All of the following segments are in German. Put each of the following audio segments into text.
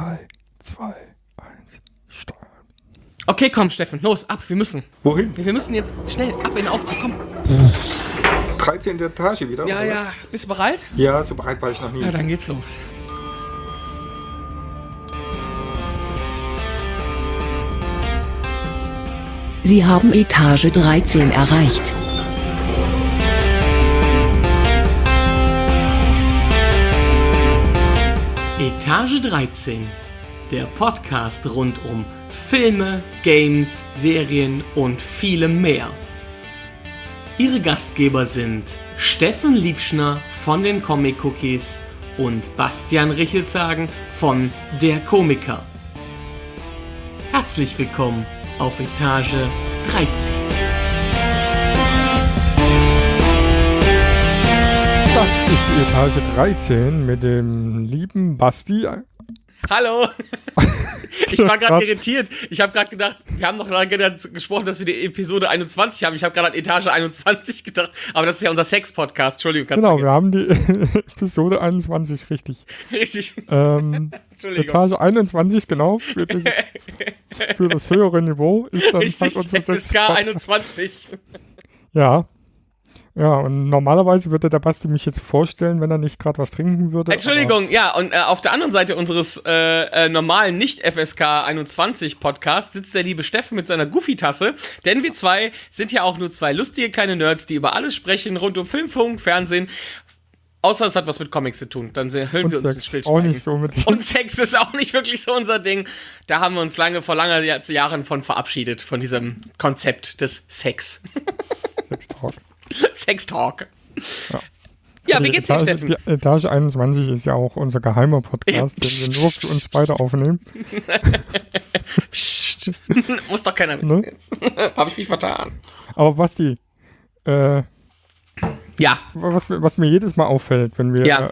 3, 2, 1, steuern. Okay, komm, Steffen, los, ab, wir müssen. Wohin? Wir müssen jetzt schnell ab in den Aufzug, komm. 13. Etage wieder? Ja, oder ja, bist du bereit? Ja, so bereit war ich noch nie. Ja, dann geht's los. Sie haben Etage 13 erreicht. Etage 13, der Podcast rund um Filme, Games, Serien und vielem mehr. Ihre Gastgeber sind Steffen Liebschner von den Comic Cookies und Bastian Richelzagen von Der Komiker. Herzlich willkommen auf Etage 13. Das ist die Etage 13 mit dem lieben Basti. Hallo! Ich war gerade irritiert. Ich habe gerade gedacht, wir haben noch lange gesprochen, dass wir die Episode 21 haben. Ich habe gerade an Etage 21 gedacht, aber das ist ja unser Sex-Podcast. Entschuldigung, kannst Genau, wir haben die Episode 21, richtig. Richtig. Ähm, Entschuldigung. Etage 21, genau, für, die, für das höhere Niveau ist dann Richtig, halt unser Sechs- 21. Ja. Ja, und normalerweise würde der Basti mich jetzt vorstellen, wenn er nicht gerade was trinken würde. Entschuldigung, ja, und äh, auf der anderen Seite unseres äh, äh, normalen Nicht-FSK 21 Podcasts sitzt der liebe Steffen mit seiner Goofy-Tasse, denn wir zwei sind ja auch nur zwei lustige kleine Nerds, die über alles sprechen, rund um Film, Funk, Fernsehen. Außer es hat was mit Comics zu tun, dann hüllen Und wir uns ins Sex, Stillschweigen. auch nicht so unbedingt. Und Sex ist auch nicht wirklich so unser Ding. Da haben wir uns lange vor langer Jahr- Jahren von verabschiedet, von diesem Konzept des Sex. Sex Talk. Sex Talk. Ja, wie Die geht's dir, Etage, Steffen? Die Etage 21 ist ja auch unser geheimer Podcast, den wir nur für uns beide aufnehmen. Psst. Muss doch keiner wissen Ne? jetzt. Habe ich mich vertan. Aber Basti, äh, Ja, was, mir- was mir jedes Mal auffällt, wenn wir, Ja. äh,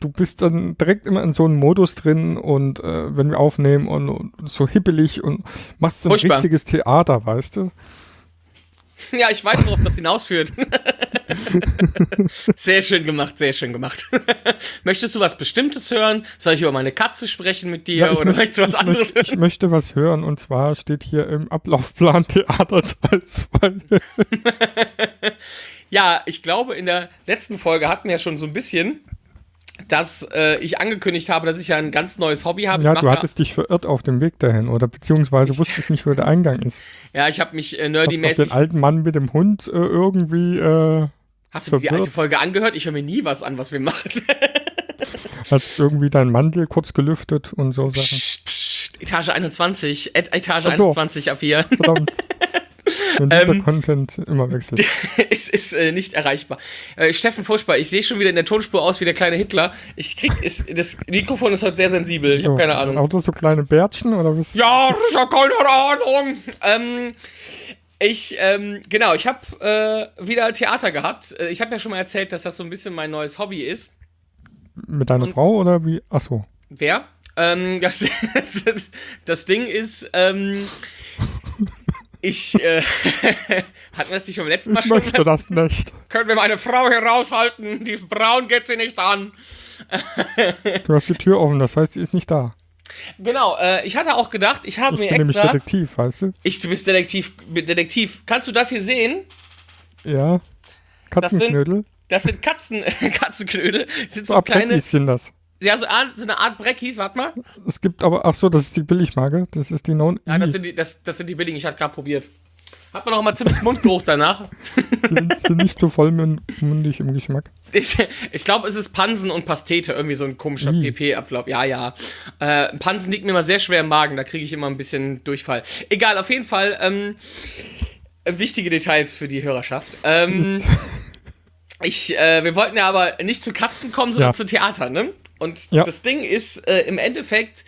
du bist dann direkt immer in so einem Modus drin und äh, wenn wir aufnehmen und, und so hippelig und machst so ein Furchtbar. richtiges Theater, weißt du? ja, ich weiß, worauf das hinausführt. sehr schön gemacht, sehr schön gemacht. Möchtest du was Bestimmtes hören? Soll ich über meine Katze sprechen mit dir Ja, oder möcht- möchtest du was anderes möcht- Ich möchte was hören und zwar steht hier im Ablaufplan Theater Teil 2. Ja, ich glaube, in der letzten Folge hatten wir ja schon so ein bisschen, dass äh, ich angekündigt habe, dass ich ja ein ganz neues Hobby habe. Ja, ich du hattest dich verirrt auf dem Weg dahin oder beziehungsweise wusstest nicht, wo der Eingang ist. ja, ich habe mich äh, nerdymäßig. den alten Mann mit dem Hund äh, irgendwie äh, Hast du die alte Folge angehört? Ich höre mir nie was an, was wir machen. Hast irgendwie deinen Mantel kurz gelüftet und so Sachen. Psst, psst, Etage 21, Ed, Etage so. 21 ab hier. Verdammt. Wenn dieser Ähm, Content immer wechselt. es ist äh, nicht erreichbar. Äh, Steffen Furchtbar, ich sehe schon wieder in der Tonspur aus wie der kleine Hitler. Ich krieg, ist, das Mikrofon ist heute sehr sensibel. Ich habe keine Ahnung. Auch so kleine Bärtchen oder was? Ja, ich habe keine Ahnung. Ähm, ich, ähm, genau, ich habe äh, wieder Theater gehabt. Äh, Ich habe ja schon mal erzählt, dass das so ein bisschen mein neues Hobby ist. Mit deiner Und- Frau oder wie? Achso. Wer? Ähm, das, das, das Ding ist, ähm, ich, äh, hatten wir das nicht schon beim letzten Mal Ich schon? möchte das nicht. Können wir meine Frau hier raushalten? Die Braun geht sie nicht an. Du hast die Tür offen, das heißt, sie ist nicht da. Genau, äh, ich hatte auch gedacht, ich habe Ich mir bin nämlich extra. Detektiv, weißt du? Ich, du bist Detektiv, Detektiv. Kannst du das hier sehen? Ja. Katzenknödel. Das sind Katzen, Katzenknödel. Das sind So so kleine, sind das. Ja, so, Art- so eine Art Breckis, warte mal. Es gibt aber, ach so, das ist die Billigmarke. Das ist die Non. Ja, das sind die, das, das sind die billigen, ich hatte gerade probiert. Hat man auch mal ziemlich Mundgeruch danach. die sind nicht so vollmundig im Geschmack. Ich, ich glaube, es ist Pansen und Pastete, irgendwie so ein komischer. PP-Ablauf. Ja, ja. Äh, Pansen liegt mir immer sehr schwer im Magen, da kriege ich immer ein bisschen Durchfall. Egal, auf jeden Fall ähm, wichtige Details für die Hörerschaft. Ähm, ich, äh, wir wollten ja aber nicht zu Katzen kommen, sondern Ja. zu Theater, ne? Und Ja. das Ding ist, äh, im Endeffekt,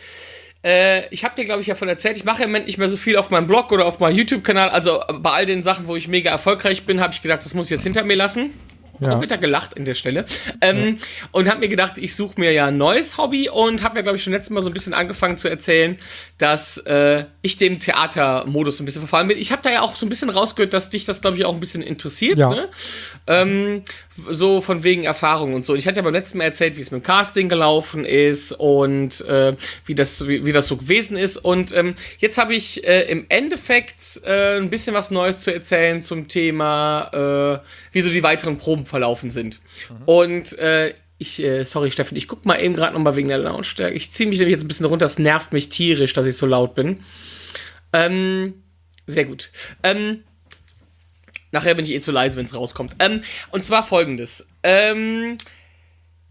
äh, ich habe dir, glaube ich, ja von erzählt, ich mache im Moment nicht mehr so viel auf meinem Blog oder auf meinem YouTube-Kanal. Also bei all den Sachen, wo ich mega erfolgreich bin, habe ich gedacht, das muss ich jetzt hinter mir lassen. Ja. Auch wieder gelacht an der Stelle. Ähm, Und habe mir gedacht, ich suche mir ja ein neues Hobby und habe mir, glaube ich, schon letztes Mal so ein bisschen angefangen zu erzählen, dass äh, ich dem Theatermodus ein bisschen verfallen bin. Ich habe da ja auch so ein bisschen rausgehört, dass dich das, glaube ich, auch ein bisschen interessiert. Ja. Ne? Ähm, so von wegen Erfahrung und so. Ich hatte ja beim letzten Mal erzählt, wie es mit dem Casting gelaufen ist und äh, wie, das, wie, wie das so gewesen ist. Und ähm, jetzt habe ich äh, im Endeffekt äh, ein bisschen was Neues zu erzählen zum Thema, äh, wie so die weiteren Proben verlaufen sind. Und äh, ich, äh, sorry Steffen, ich guck mal eben gerade nochmal wegen der Lautstärke. Ich ziehe mich nämlich jetzt ein bisschen runter, es nervt mich tierisch, dass ich so laut bin. Ähm, sehr gut. Ähm, Nachher bin ich eh zu leise, wenn es rauskommt. Ähm, und zwar folgendes. Ähm,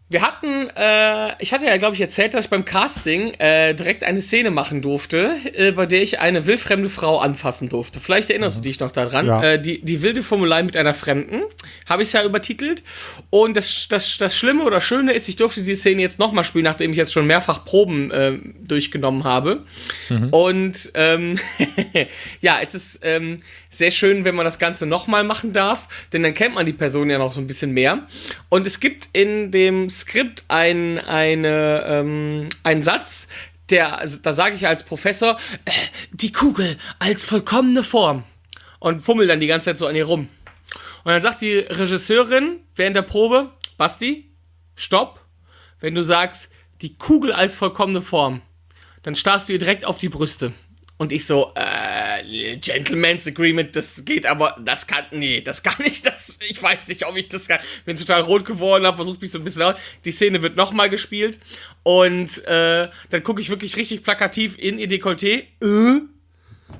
wir hatten, äh, ich hatte ja, glaube ich, erzählt, dass ich beim Casting äh, direkt eine Szene machen durfte, äh, bei der ich eine wildfremde Frau anfassen durfte. Vielleicht erinnerst du dich noch daran. Ja. Äh, die, die wilde Formulei mit einer Fremden, habe ich ja übertitelt. Und das, das, das Schlimme oder Schöne ist, ich durfte die Szene jetzt nochmal spielen, nachdem ich jetzt schon mehrfach Proben äh, durchgenommen habe. Und ähm, ja, es ist ähm, sehr schön, wenn man das Ganze nochmal machen darf, denn dann kennt man die Person ja noch so ein bisschen mehr. Und es gibt in dem Skript ein, eine, ähm, einen Satz, der, also da sage ich als Professor, äh, die Kugel als vollkommene Form. Und fummel dann die ganze Zeit so an ihr rum. Und dann sagt die Regisseurin während der Probe, Basti, stopp. Wenn du sagst, die Kugel als vollkommene Form, dann starrst du ihr direkt auf die Brüste. Und ich so, äh, Gentleman's Agreement, das geht aber, das kann, nee, das kann ich, das, ich weiß nicht, ob ich das kann. Bin total rot geworden, hab versucht mich so ein bisschen aus. Die Szene wird nochmal gespielt und äh, dann gucke ich wirklich richtig plakativ in ihr Dekolleté. Äh?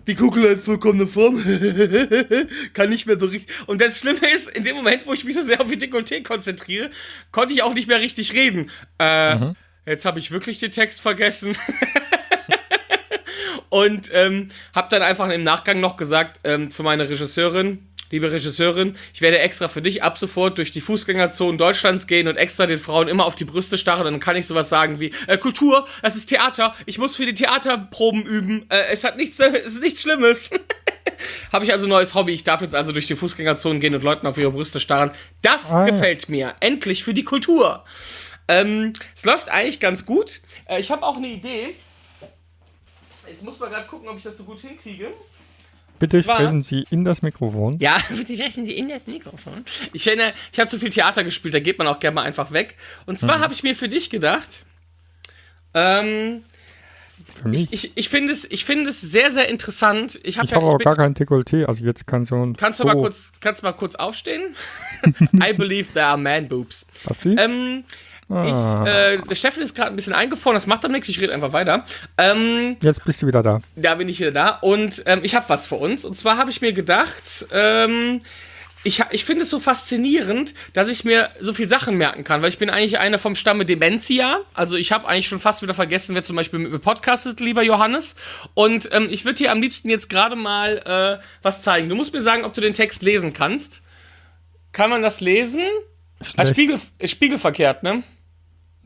Die Kugel hat vollkommene Form. Kann nicht mehr so richtig. Und das Schlimme ist, in dem Moment, wo ich mich so sehr auf ihr Dekolleté konzentriere, konnte ich auch nicht mehr richtig reden. Äh, jetzt habe ich wirklich den Text vergessen. Und ähm, habe dann einfach im Nachgang noch gesagt, ähm, für meine Regisseurin, liebe Regisseurin, ich werde extra für dich ab sofort durch die Fußgängerzonen Deutschlands gehen und extra den Frauen immer auf die Brüste starren. Dann kann ich sowas sagen wie, äh, Kultur, das ist Theater, ich muss für die Theaterproben üben. Äh, es hat nichts, äh, es ist nichts Schlimmes. Habe ich also ein neues Hobby. Ich darf jetzt also durch die Fußgängerzonen gehen und Leuten auf ihre Brüste starren. Das Ah, ja. gefällt mir. Endlich für die Kultur. Ähm, es läuft eigentlich ganz gut. Äh, ich habe auch eine Idee. Jetzt muss man gerade gucken, ob ich das so gut hinkriege. Bitte Zwar- sprechen Sie in das Mikrofon. Ja, bitte sprechen Sie in das Mikrofon. Ich finde, ich habe zu viel Theater gespielt, da geht man auch gerne mal einfach weg. Und zwar habe ich mir für dich gedacht, ähm, Für mich. ich, ich finde es, ich finde es sehr, sehr interessant. Ich habe Ich ja, ich aber bin, gar kein Dekolleté, also jetzt kann so ein. kannst du mal kurz, kannst du mal kurz aufstehen? I believe there are man boobs. Hast du die? Ähm, Ah. ich, äh, der Steffen ist gerade ein bisschen eingefroren, das macht doch nichts, ich rede einfach weiter. Ähm, Jetzt bist du wieder da. da bin ich wieder da und ähm, ich habe was für uns. Und zwar habe ich mir gedacht, ähm, ich, ich finde es so faszinierend, dass ich mir so viel Sachen merken kann, weil ich bin eigentlich einer vom Stamme Dementia. Also ich habe eigentlich schon fast wieder vergessen, wer zum Beispiel mit mir podcastet, lieber Johannes. Und ähm, ich würde dir am liebsten jetzt gerade mal äh, was zeigen. Du musst mir sagen, ob du den Text lesen kannst. Kann man das lesen? Ah. Spiegel, ist spiegelverkehrt, ne?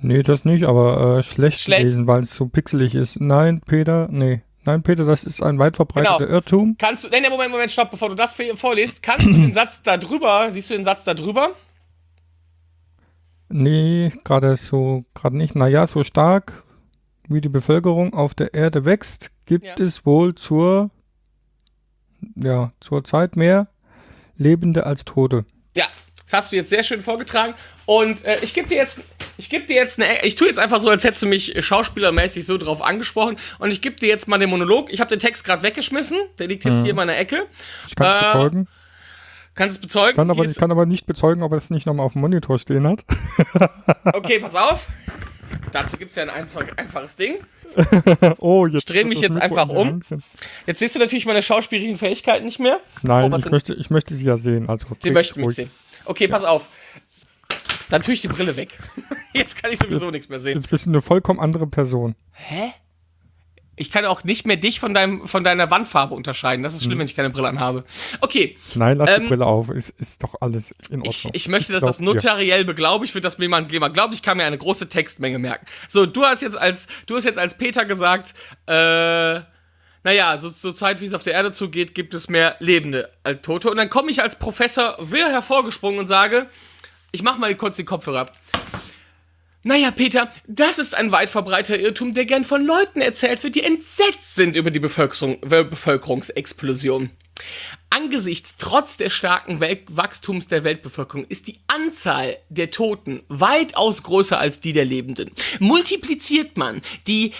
Nee, das nicht, aber äh, schlecht, Schlecht. lesen, weil es so pixelig ist. Nein, Peter, nee. Nein, Peter, das ist ein weit verbreiteter Genau. Irrtum. Kannst du, nein, nee, Moment, Moment, stopp, bevor du das vorliest, kannst du den Satz da drüber, siehst du den Satz da drüber? Nee, gerade so, gerade nicht. Naja, so stark wie die Bevölkerung auf der Erde wächst, gibt Ja. es wohl zur, ja, zur Zeit mehr Lebende als Tote. Ja, das hast du jetzt sehr schön vorgetragen. Und äh, ich gebe dir jetzt, ich gebe dir jetzt eine, ich tue jetzt einfach so, als hättest du mich schauspielermäßig so drauf angesprochen. Und ich gebe dir jetzt mal den Monolog. Ich habe den Text gerade weggeschmissen. Der liegt jetzt hier in meiner Ecke. Ich kann es Äh, bezeugen, Kannst es bezeugen? kann aber, ich kann aber nicht bezeugen, ob er es nicht nochmal auf dem Monitor stehen hat. okay, pass auf. Dazu gibt es ja ein einfach, einfaches Ding. oh, jetzt dreh ist mich jetzt einfach um. Jetzt siehst du natürlich meine schauspielerischen Fähigkeiten nicht mehr. Nein, Oh, ich, möchte, ich möchte sie ja sehen. Also Sie möchten mich sehen. Okay, pass auf. Dann tue ich die Brille weg. Jetzt kann ich sowieso nichts mehr sehen. Jetzt bist du eine vollkommen andere Person. Hä? Ich kann auch nicht mehr dich von, deinem, von deiner Wandfarbe unterscheiden. Das ist schlimm, wenn ich keine Brille anhabe. Okay, Nein, lass Ähm, die Brille auf. Ist, ist doch alles in Ordnung. ich, ich möchte, dass glaub das notariell beglaubigt wird, dass mir jemand glaubt, ich kann mir eine große Textmenge merken. So, du hast jetzt als, du hast jetzt als Peter gesagt, äh, naja, so zur Zeit, wie es auf der Erde zugeht, gibt es mehr Lebende als Tote. Und dann komme ich als Professor Will hervorgesprungen und sage, Ich mach mal kurz den Kopfhörer ab. Naja, Peter, das ist ein weit verbreiteter Irrtum, der gern von Leuten erzählt wird, die entsetzt sind über die Bevölkerung, Bevölkerungsexplosion. Angesichts trotz des starken Wel Wachstums der Weltbevölkerung ist die Anzahl der Toten weitaus größer als die der Lebenden. Multipliziert man die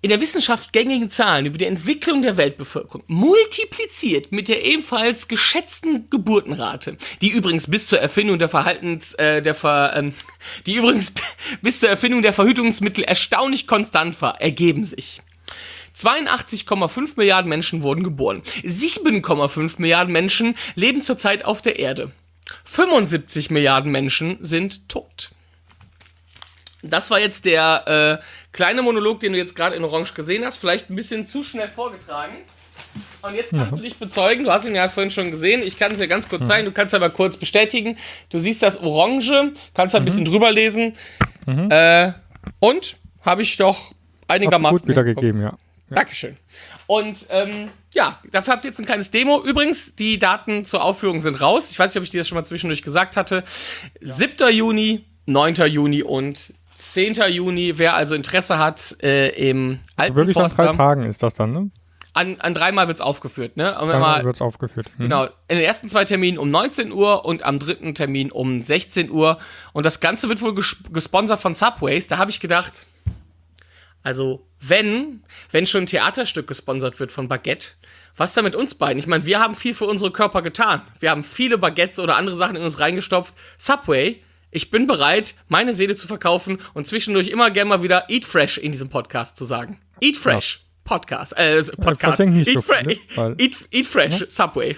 in der Wissenschaft gängigen Zahlen über die Entwicklung der Weltbevölkerung multipliziert mit der ebenfalls geschätzten Geburtenrate, die übrigens bis zur Erfindung der Verhaltens, äh, der Ver, ähm, die übrigens bis zur Erfindung der Verhütungsmittel erstaunlich konstant war, ergeben sich. 82,5 Milliarden Menschen wurden geboren. 7,5 Milliarden Menschen leben zurzeit auf der Erde. 75 Milliarden Menschen sind tot. Das war jetzt der äh, kleine Monolog, den du jetzt gerade in Orange gesehen hast. Vielleicht ein bisschen zu schnell vorgetragen. Und jetzt kannst du dich bezeugen, du hast ihn ja vorhin schon gesehen, ich kann es dir ganz kurz mhm. zeigen, du kannst aber kurz bestätigen. Du siehst das Orange, kannst da ein mhm. bisschen drüber lesen. Mhm. Äh, und habe ich doch einigermaßen. Gut wiedergegeben, ja. ja. Dankeschön. Und ähm, ja, dafür habt ihr jetzt ein kleines Demo. Übrigens, die Daten zur Aufführung sind raus. Ich weiß nicht, ob ich dir das schon mal zwischendurch gesagt hatte. Ja. 7. Juni, 9. Juni und 10. Juni, wer also Interesse hat, äh, im alten Wirklich Forster, an drei Tagen ist das dann, ne? An, an dreimal wird es aufgeführt, ne? dreimal wird es aufgeführt. Mhm. Genau. In den ersten zwei Terminen um 19 Uhr und am dritten Termin um 16 Uhr. Und das Ganze wird wohl ges gesponsert von Subways. Da habe ich gedacht, also wenn, wenn schon ein Theaterstück gesponsert wird von Baguette, was da mit uns beiden? Ich meine, wir haben viel für unsere Körper getan. Wir haben viele Baguettes oder andere Sachen in uns reingestopft. Subway ich bin bereit, meine Seele zu verkaufen und zwischendurch immer gerne mal wieder Eat Fresh in diesem Podcast zu sagen. Eat Fresh. Ja. Podcast. Äh, Podcast. Nicht Eat, so viele, eat, eat, Fresh. Ja? Subway.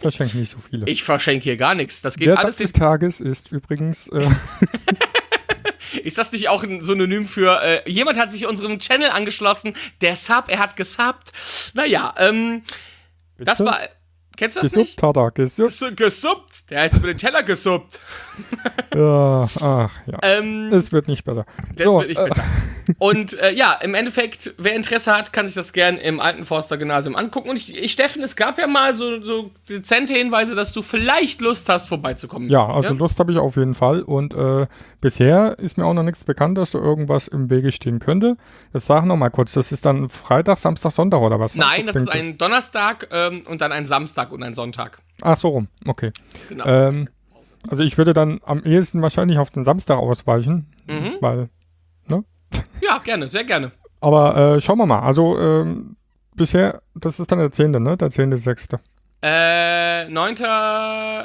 verschenke nicht so viele. Ich verschenke hier gar nichts. Das geht Der alles. des Tages ist übrigens. Äh Ist das nicht auch ein Synonym für äh, jemand hat sich unserem Channel angeschlossen, der Sub, er hat gesubbt. Naja, ähm, das war Kennst du das gesuppt nicht? hat er, gesuppt. Gesuppt. Der heißt über den Teller gesuppt. ja, ach ja. Ähm, das wird nicht besser. Das so, wird nicht äh. besser. Und äh, ja, im Endeffekt, wer Interesse hat, kann sich das gern im alten Forster Gymnasium angucken. Und ich, ich Steffen, es gab ja mal so, so dezente Hinweise, dass du vielleicht Lust hast, vorbeizukommen. Ja, also ja? Lust habe ich auf jeden Fall. Und äh, bisher ist mir auch noch nichts bekannt, dass da irgendwas im Wege stehen könnte. Jetzt sag noch mal kurz, das ist dann Freitag, Samstag, Sonntag oder was? Nein, das ist ein Donnerstag ähm, und dann ein Samstag und ein Sonntag. Ach so rum, okay. Genau. Ähm, also ich würde dann am ehesten wahrscheinlich auf den Samstag ausweichen, mhm. weil, ne? Ja, gerne, sehr gerne. Aber äh, schauen wir mal. Also ähm, bisher, das ist dann der 10., ne? Der 10.6. Äh, 9.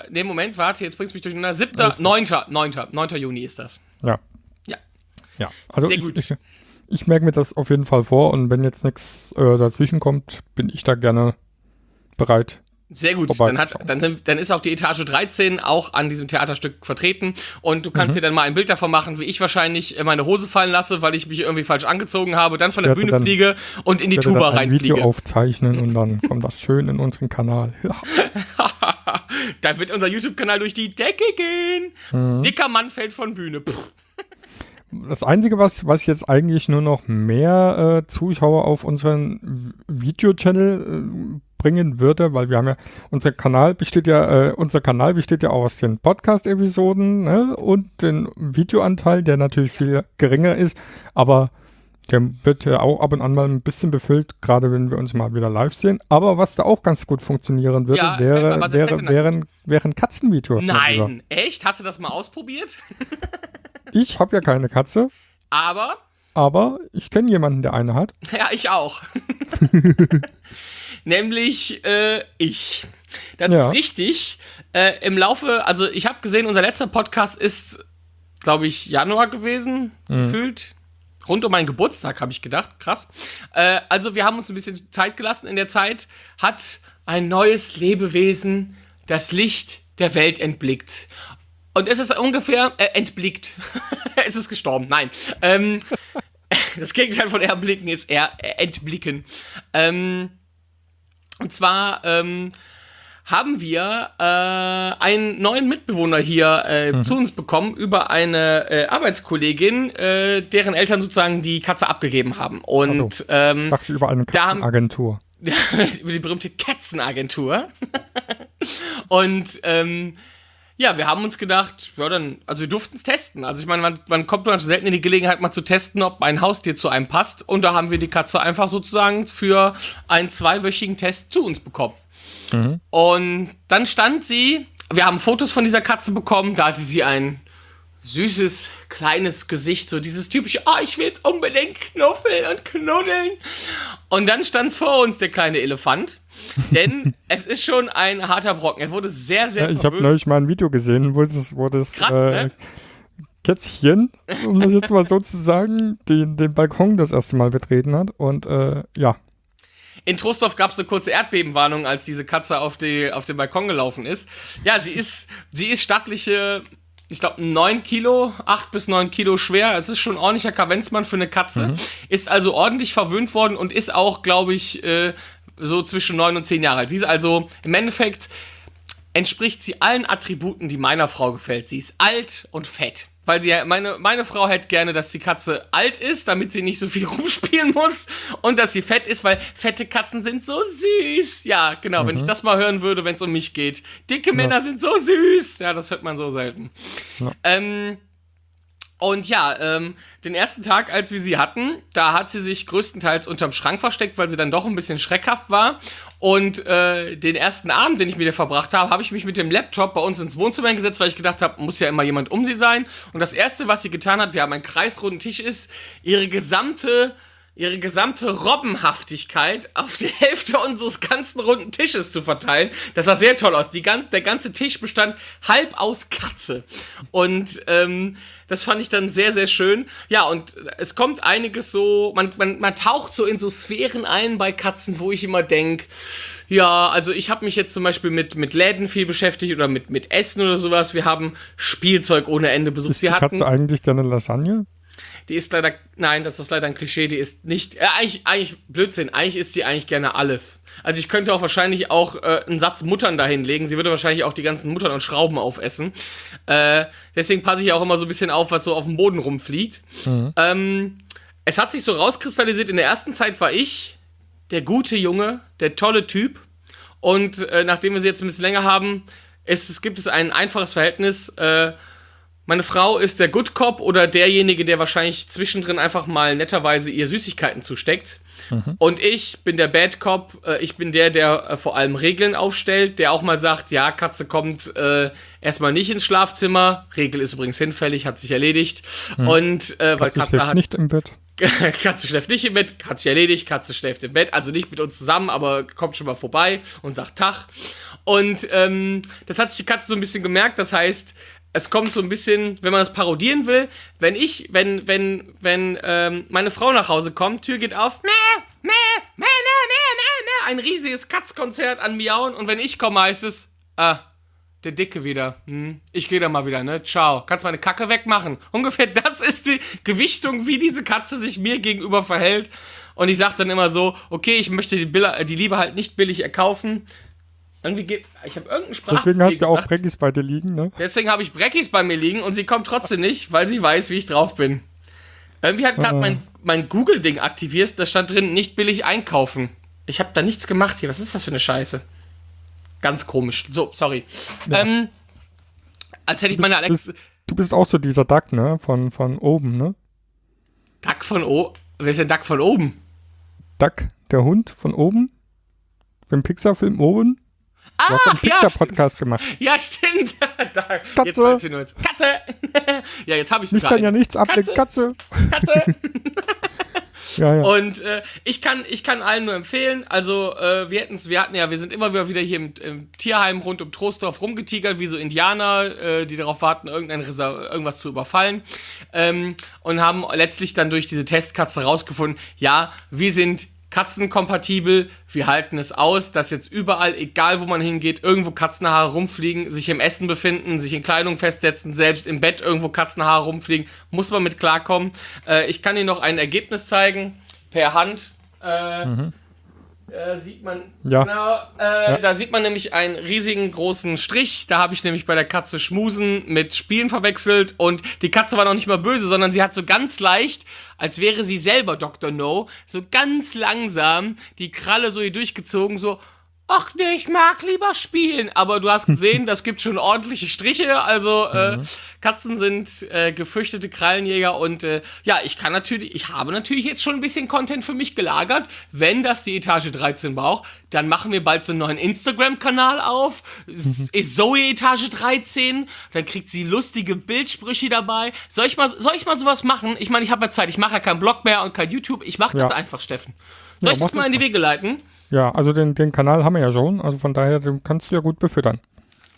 Ne, Moment, warte, jetzt bringst du mich durcheinander. 7. 9. 9. 9. Juni ist das. Ja. Ja. Ja, also Sehr gut. Ich, ich, ich merke mir das auf jeden Fall vor und wenn jetzt nichts äh, dazwischen kommt, bin ich da gerne bereit, sehr gut, dann, hat, dann, dann ist auch die Etage 13 auch an diesem Theaterstück vertreten und du kannst mhm. dir dann mal ein Bild davon machen, wie ich wahrscheinlich meine Hose fallen lasse, weil ich mich irgendwie falsch angezogen habe, dann von der Bühne dann, fliege und in die Tuba dann ein reinfliege. Video aufzeichnen und dann kommt das schön in unseren Kanal. dann wird unser YouTube-Kanal durch die Decke gehen. Mhm. Dicker Mann fällt von Bühne. Pff. Das Einzige, was, was jetzt eigentlich nur noch mehr äh, Zuschauer auf unseren Video-Channel äh, bringen würde, weil wir haben ja, unser Kanal besteht ja, äh, unser Kanal besteht ja aus den Podcast-Episoden ne, und den Videoanteil, der natürlich viel geringer ist, aber der wird ja auch ab und an mal ein bisschen befüllt, gerade wenn wir uns mal wieder live sehen. Aber was da auch ganz gut funktionieren würde, ja, wäre, wäre, wären, wären Katzenvideos. Nein, echt? Hast du das mal ausprobiert? ich habe ja keine Katze. Aber? Aber ich kenne jemanden, der eine hat. Ja, ich auch. nämlich äh, ich. Das ja. ist richtig. Äh, Im Laufe, also ich habe gesehen, unser letzter Podcast ist, glaube ich, Januar gewesen, mhm. gefühlt. Rund um meinen Geburtstag, habe ich gedacht. Krass. Äh, also wir haben uns ein bisschen Zeit gelassen. In der Zeit hat ein neues Lebewesen das Licht der Welt entblickt. Und es ist ungefähr äh, entblickt. es ist gestorben. Nein. Ähm, das Gegenteil von erblicken ist eher entblicken. Ähm, und zwar ähm, haben wir äh, einen neuen Mitbewohner hier äh, mhm. zu uns bekommen über eine äh, Arbeitskollegin, äh, deren Eltern sozusagen die Katze abgegeben haben. Und so. ähm, ich dachte über eine Katzenagentur. über die berühmte Katzenagentur. Und ähm, ja, wir haben uns gedacht, ja, dann, also wir durften es testen. Also ich meine, man, man kommt man selten in die Gelegenheit, mal zu testen, ob ein Haustier zu einem passt. Und da haben wir die Katze einfach sozusagen für einen zweiwöchigen Test zu uns bekommen. Mhm. Und dann stand sie, wir haben Fotos von dieser Katze bekommen, da hatte sie ein süßes, kleines Gesicht, so dieses typische, oh, ich will jetzt unbedingt knuffeln und knuddeln. Und dann stand es vor uns, der kleine Elefant. Denn es ist schon ein harter Brocken. Er wurde sehr, sehr ja, Ich habe neulich mal ein Video gesehen, wo das, wo das Krass, äh, ne? Kätzchen, um das jetzt mal so zu sagen, den, den Balkon das erste Mal betreten hat. Und äh, ja. In Trostorf gab es eine kurze Erdbebenwarnung, als diese Katze auf, die, auf den Balkon gelaufen ist. Ja, sie ist, sie ist stattliche ich glaube, 9 Kilo, 8 bis 9 Kilo schwer. Es ist schon ein ordentlicher Kavenzmann für eine Katze. Mhm. Ist also ordentlich verwöhnt worden und ist auch, glaube ich, äh, so zwischen 9 und 10 Jahre alt. Sie ist also im Endeffekt entspricht sie allen Attributen, die meiner Frau gefällt. Sie ist alt und fett weil sie meine, meine Frau hätte gerne, dass die Katze alt ist, damit sie nicht so viel rumspielen muss und dass sie fett ist, weil fette Katzen sind so süß. Ja, genau, mhm. wenn ich mhm. das mal hören würde, wenn es um mich geht. Dicke ja. Männer sind so süß. Ja, das hört man so selten. Ja. Ähm, und ja, ähm, den ersten Tag, als wir sie hatten, da hat sie sich größtenteils unterm Schrank versteckt, weil sie dann doch ein bisschen schreckhaft war. Und äh, den ersten Abend, den ich mit ihr verbracht habe, habe ich mich mit dem Laptop bei uns ins Wohnzimmer gesetzt, weil ich gedacht habe, muss ja immer jemand um sie sein. Und das erste, was sie getan hat, wir haben einen kreisrunden Tisch, ist ihre gesamte ihre gesamte Robbenhaftigkeit auf die Hälfte unseres ganzen runden Tisches zu verteilen. Das sah sehr toll aus. Die, der ganze Tisch bestand halb aus Katze. Und ähm, das fand ich dann sehr, sehr schön. Ja, und es kommt einiges so, man, man, man taucht so in so Sphären ein bei Katzen, wo ich immer denke, ja, also ich habe mich jetzt zum Beispiel mit, mit Läden viel beschäftigt oder mit, mit Essen oder sowas. Wir haben Spielzeug ohne Ende besucht. Ist die Katze eigentlich gerne Lasagne? Die ist leider, nein, das ist leider ein Klischee, die ist nicht, äh, eigentlich, eigentlich Blödsinn, eigentlich isst sie eigentlich gerne alles. Also ich könnte auch wahrscheinlich auch äh, einen Satz Muttern dahin legen, sie würde wahrscheinlich auch die ganzen Muttern und Schrauben aufessen. Äh, deswegen passe ich auch immer so ein bisschen auf, was so auf dem Boden rumfliegt. Mhm. Ähm, es hat sich so rauskristallisiert, in der ersten Zeit war ich der gute Junge, der tolle Typ. Und äh, nachdem wir sie jetzt ein bisschen länger haben, ist, es gibt es ein einfaches Verhältnis, äh, meine Frau ist der Good Cop oder derjenige, der wahrscheinlich zwischendrin einfach mal netterweise ihr Süßigkeiten zusteckt. Mhm. Und ich bin der Bad Cop. Äh, ich bin der, der äh, vor allem Regeln aufstellt, der auch mal sagt, ja, Katze kommt äh, erstmal nicht ins Schlafzimmer. Regel ist übrigens hinfällig, hat sich erledigt. Mhm. Und äh, weil Katze, Katze hat nicht im Bett. Katze schläft nicht im Bett, hat sich erledigt, Katze schläft im Bett, also nicht mit uns zusammen, aber kommt schon mal vorbei und sagt Tag. Und ähm, das hat sich die Katze so ein bisschen gemerkt, das heißt, es kommt so ein bisschen, wenn man das parodieren will, wenn ich, wenn, wenn, wenn ähm, meine Frau nach Hause kommt, Tür geht auf, mäh, mäh, mäh, mäh, mäh, mäh, ein riesiges Katzkonzert an Miauen und wenn ich komme, heißt es, ah, der Dicke wieder. Hm, ich gehe da mal wieder, ne? Ciao. Kannst meine Kacke wegmachen. Ungefähr das ist die Gewichtung, wie diese Katze sich mir gegenüber verhält. Und ich sage dann immer so, okay, ich möchte die, Billa, die Liebe halt nicht billig erkaufen. Irgendwie geht. Ich habe irgendeinen Sprach. Deswegen hat sie auch Breckis bei dir liegen, ne? Deswegen habe ich Breckis bei mir liegen und sie kommt trotzdem nicht, weil sie weiß, wie ich drauf bin. Irgendwie hat gerade ah. mein, mein Google-Ding aktiviert, da stand drin, nicht billig einkaufen. Ich habe da nichts gemacht hier. Was ist das für eine Scheiße? Ganz komisch. So, sorry. Ja. Ähm, als hätte ich meine Alex. Bist, du bist auch so dieser Duck, ne? Von, von oben, ne? Duck von oben? Wer ist der Duck von oben? Duck, der Hund von oben? Im Pixar-Film oben? Ah, du hast einen Pixar-Podcast ja, gemacht. Ja, stimmt. da, Katze. Jetzt Katze. ja, jetzt habe ich Mich kann ja nichts ablenken. Katze. Katze. ja, ja. Und äh, ich, kann, ich kann allen nur empfehlen, also äh, wir, wir hatten ja, wir sind immer wieder hier im, im Tierheim rund um Trostdorf rumgetigert, wie so Indianer, äh, die darauf warten, irgendein irgendwas zu überfallen. Ähm, und haben letztlich dann durch diese Testkatze rausgefunden, ja, wir sind katzenkompatibel. Wir halten es aus, dass jetzt überall, egal wo man hingeht, irgendwo Katzenhaare rumfliegen, sich im Essen befinden, sich in Kleidung festsetzen, selbst im Bett irgendwo Katzenhaare rumfliegen. Muss man mit klarkommen. Äh, ich kann Ihnen noch ein Ergebnis zeigen per Hand. Äh, mhm. Äh, sieht man, ja. genau, äh, ja. da sieht man nämlich einen riesigen großen Strich. Da habe ich nämlich bei der Katze Schmusen mit Spielen verwechselt und die Katze war noch nicht mal böse, sondern sie hat so ganz leicht, als wäre sie selber Dr. No, so ganz langsam die Kralle so hier durchgezogen, so, ach nee, ich mag lieber spielen. Aber du hast gesehen, das gibt schon ordentliche Striche. Also äh, Mhm. Katzen sind äh, gefürchtete Krallenjäger und äh, ja, ich kann natürlich, ich habe natürlich jetzt schon ein bisschen Content für mich gelagert. Wenn das die Etage 13 braucht, dann machen wir bald so einen neuen Instagram-Kanal auf. Es Ist Zoe Etage 13, dann kriegt sie lustige Bildsprüche dabei. Soll ich mal, soll ich mal sowas machen? Ich meine, ich habe ja Zeit, ich mache ja keinen Blog mehr und kein YouTube. Ich mache das Ja. einfach, Steffen. Soll Ja, ich das mal in die. Wege leiten? Ja, also den, den Kanal haben wir ja schon, also von daher, den kannst du ja gut befüttern.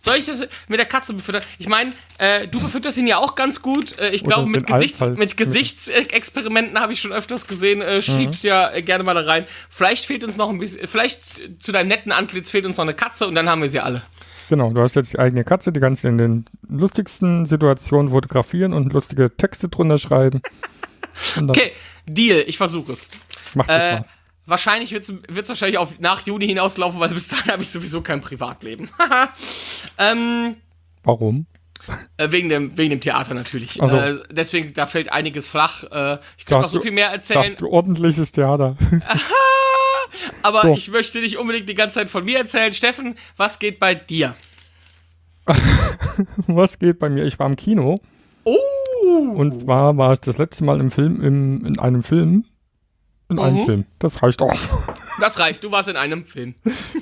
Soll ich das mit der Katze befüttern? Ich meine, äh, du befütterst ihn ja auch ganz gut. Äh, ich glaube, mit, Gesichts halt. mit Gesichtsexperimenten habe ich schon öfters gesehen. Mhm. Äh, schiebst ja äh, gerne mal da rein. Vielleicht fehlt uns noch ein bisschen, vielleicht zu deinem netten Antlitz fehlt uns noch eine Katze und dann haben wir sie alle. Genau, du hast jetzt die eigene Katze, die kannst du in den lustigsten Situationen fotografieren und lustige Texte drunter schreiben. Okay, Deal, ich versuche es. macht das Äh, mal. Wahrscheinlich wird es wahrscheinlich auf nach Juni hinauslaufen, weil bis dahin habe ich sowieso kein Privatleben. ähm, Warum? äh, wegen, dem, wegen dem Theater natürlich. Ach so. Äh, deswegen, da fällt einiges flach. Äh, ich könnte noch so viel mehr erzählen. Du ordentliches Theater? Aber So. ich möchte nicht unbedingt die ganze Zeit von mir erzählen. Steffen, was geht bei dir? Was geht bei mir? Ich war im Kino Oh! und zwar war ich das letzte Mal im Film, im, in einem Film. In einem Mhm. Film. Das reicht auch. Das reicht, du warst in einem Film.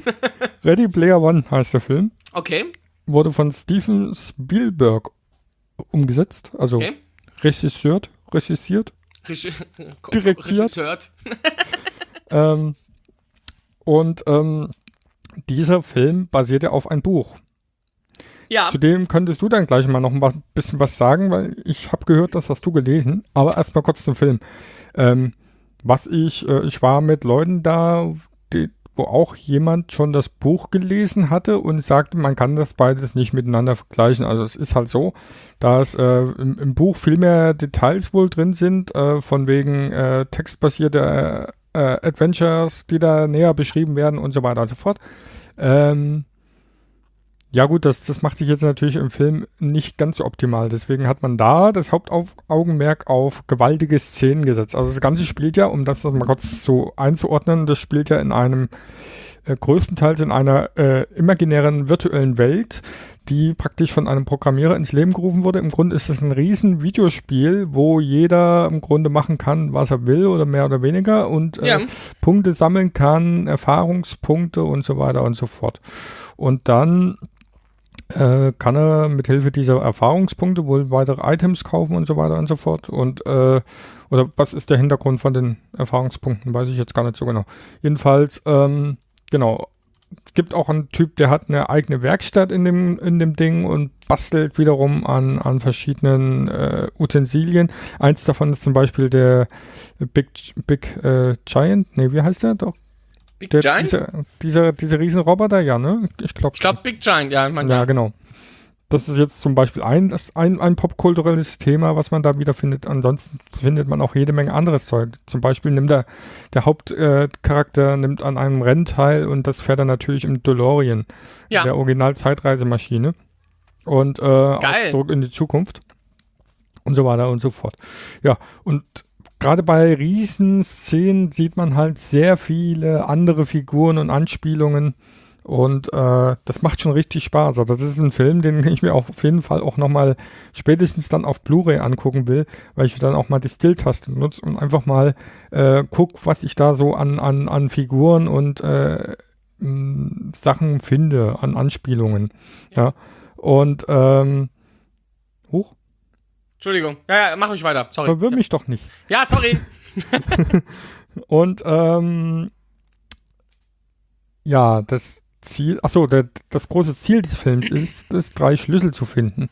Ready Player One heißt der Film. Okay, Wurde von Steven Spielberg umgesetzt. Also okay. regissiert. Regissiert. Regi Direktiert. Regisseur. Ähm, und ähm, dieser Film basiert ja auf einem Buch. Ja, Zu dem könntest du dann gleich mal noch ein bisschen was sagen, weil ich habe gehört, das hast du gelesen. Aber erstmal kurz zum Film. Ähm, was ich, äh, ich war mit Leuten da, die, wo auch jemand schon das Buch gelesen hatte und sagte, man kann das beides nicht miteinander vergleichen. Also es ist halt so, dass äh, im, im Buch viel mehr Details wohl drin sind, äh, von wegen äh, textbasierte äh, äh, Adventures, die da näher beschrieben werden und so weiter und so fort. Ähm, ja gut, das, das macht sich jetzt natürlich im Film nicht ganz so optimal. Deswegen hat man da das Hauptaugenmerk auf gewaltige Szenen gesetzt. Also das Ganze spielt ja, um das noch mal kurz so einzuordnen, das spielt ja in einem äh, größtenteils in einer äh, imaginären virtuellen Welt, die praktisch von einem Programmierer ins Leben gerufen wurde. Im Grunde ist es ein riesen Videospiel, wo jeder im Grunde machen kann, was er will oder mehr oder weniger und äh, ja. Punkte sammeln kann, Erfahrungspunkte und so weiter und so fort. Und dann äh, kann er mit Hilfe dieser Erfahrungspunkte wohl weitere Items kaufen und so weiter und so fort. Und äh, oder was ist der Hintergrund von den Erfahrungspunkten, weiß ich jetzt gar nicht so genau. Jedenfalls, ähm, genau. Es gibt auch einen Typ, der hat eine eigene Werkstatt in dem, in dem Ding und bastelt wiederum an, an verschiedenen äh, Utensilien. Eins davon ist zum Beispiel der Big, Big äh, Giant. Nee, wie heißt der doch? Big Der, Giant? Dieser, dieser, dieser Riesenroboter, ja, ne? Ich glaube. ich glaube Big Giant, ja. Man, Ja, genau. Das ist jetzt zum Beispiel ein, das ein, ein popkulturelles Thema, was man da wiederfindet. Ansonsten findet man auch jede Menge anderes Zeug. Zum Beispiel nimmt der, der Hauptcharakter äh, nimmt an einem Rennen teil und das fährt er natürlich im DeLorean, Ja. der Original-Zeitreisemaschine. Und äh, auch Geil. zurück in die Zukunft. Und so weiter und so fort. Ja, und gerade bei Riesenszenen sieht man halt sehr viele andere Figuren und Anspielungen. Und äh, das macht schon richtig Spaß. Also das ist ein Film, den ich mir auf jeden Fall auch nochmal spätestens dann auf Blu-ray angucken will, weil ich dann auch mal die Still-Taste nutze und einfach mal äh, guck, was ich da so an, an, an Figuren und äh, Sachen finde, an Anspielungen. Ja. Und ähm, Entschuldigung. Ja, ja, mach ich weiter. Sorry. verwirr mich doch nicht. Ja, sorry. Und ähm, ja, das Ziel, achso, der, das große Ziel des Films ist es, drei Schlüssel zu finden,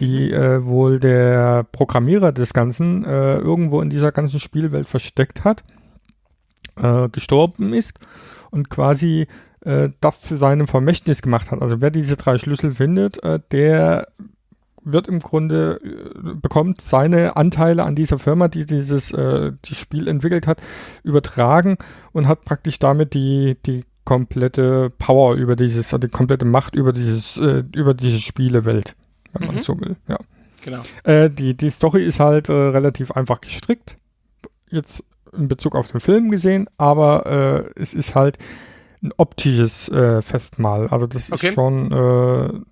die äh, wohl der Programmierer des Ganzen äh, irgendwo in dieser ganzen Spielwelt versteckt hat, äh, gestorben ist und quasi äh, das zu seinem Vermächtnis gemacht hat. Also wer diese drei Schlüssel findet, äh, der wird im Grunde, äh, bekommt seine Anteile an dieser Firma, die dieses äh, die Spiel entwickelt hat, übertragen und hat praktisch damit die, die komplette Power über dieses, also die komplette Macht über dieses, äh, über diese Spielewelt, wenn man Mhm. so will, ja. Genau. Äh, die, die Story ist halt äh, relativ einfach gestrickt, jetzt in Bezug auf den Film gesehen, aber äh, es ist halt ein optisches Festmahl. Also das Okay. ist schon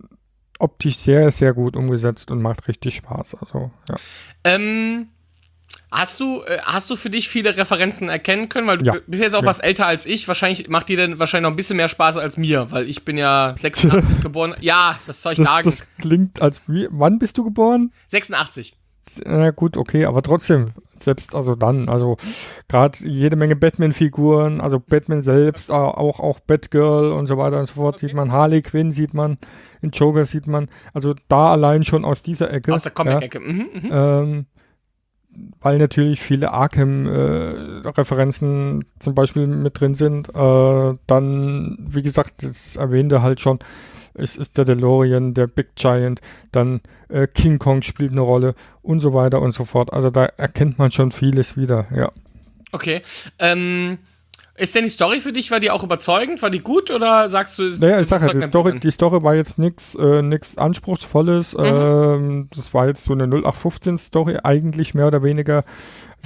optisch sehr, sehr gut umgesetzt und macht richtig Spaß. Also ja. Ähm, hast du, äh, hast du für dich viele Referenzen erkennen können? Weil du Ja. bist jetzt auch Ja. was älter als ich. Wahrscheinlich macht dir dann wahrscheinlich noch ein bisschen mehr Spaß als mir, weil ich bin ja 86 geboren. Ja, was soll ich Das, sagen? das klingt als wie. Wann bist du geboren? 86. Na gut, okay, aber trotzdem, selbst also dann, also gerade jede Menge Batman-Figuren, also Batman selbst, au- auch, auch Batgirl und so weiter und so fort Okay. sieht man, Harley Quinn sieht man, in Joker sieht man, also da allein schon aus dieser Ecke. Aus der Comic-Ecke. Mhm, mhm. Ähm, weil natürlich viele Arkham-Referenzen zum Beispiel mit drin sind. Äh, dann, wie gesagt, das erwähnte halt schon, es ist der DeLorean, der Big Giant, dann äh, King Kong spielt eine Rolle und so weiter und so fort. Also da erkennt man schon vieles wieder, ja. Okay. Ähm, ist denn die Story für dich, war die auch überzeugend? War die gut oder sagst du. Naja, ich sag sag halt, die Story, die Story war jetzt nichts äh, nix Anspruchsvolles. Mhm. Ähm, das war jetzt so eine 0815-Story, eigentlich mehr oder weniger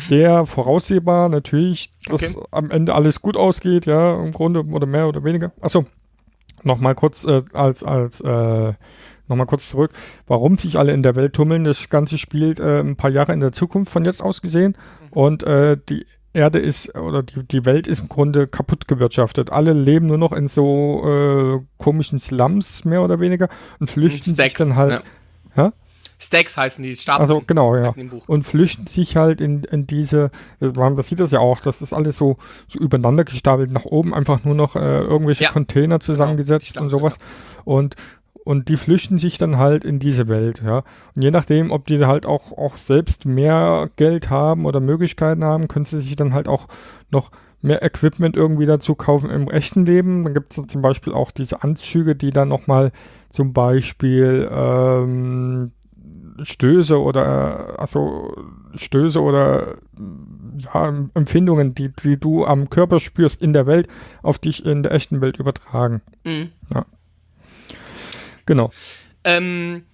sehr voraussehbar. Natürlich, dass Okay. am Ende alles gut ausgeht, ja, im Grunde oder mehr oder weniger. Achso, nochmal kurz äh, als, als äh, nochmal kurz zurück, warum sich alle in der Welt tummeln. Das Ganze spielt äh, ein paar Jahre in der Zukunft von jetzt aus gesehen und äh, die Erde ist oder die, die Welt ist im Grunde kaputt gewirtschaftet. Alle leben nur noch in so äh, komischen Slums, mehr oder weniger, und flüchten sich dann halt. Ja. Ja? Stacks heißen die Stapel. Also genau, ja. Und flüchten sich halt in, in diese, man sieht das ja auch, das ist alles so, so übereinander gestapelt nach oben, einfach nur noch äh, irgendwelche Ja. Container zusammengesetzt Stapel, und sowas. Und, und die flüchten sich dann halt in diese Welt, ja. Und je nachdem, ob die halt auch, auch selbst mehr Geld haben oder Möglichkeiten haben, können sie sich dann halt auch noch mehr Equipment irgendwie dazu kaufen im echten Leben. Dann gibt es zum Beispiel auch diese Anzüge, die dann nochmal zum Beispiel ähm, Stöße oder also Stöße oder ja, Empfindungen, die, die du am Körper spürst in der Welt, auf dich in der echten Welt übertragen. Mhm. Genau. Ähm,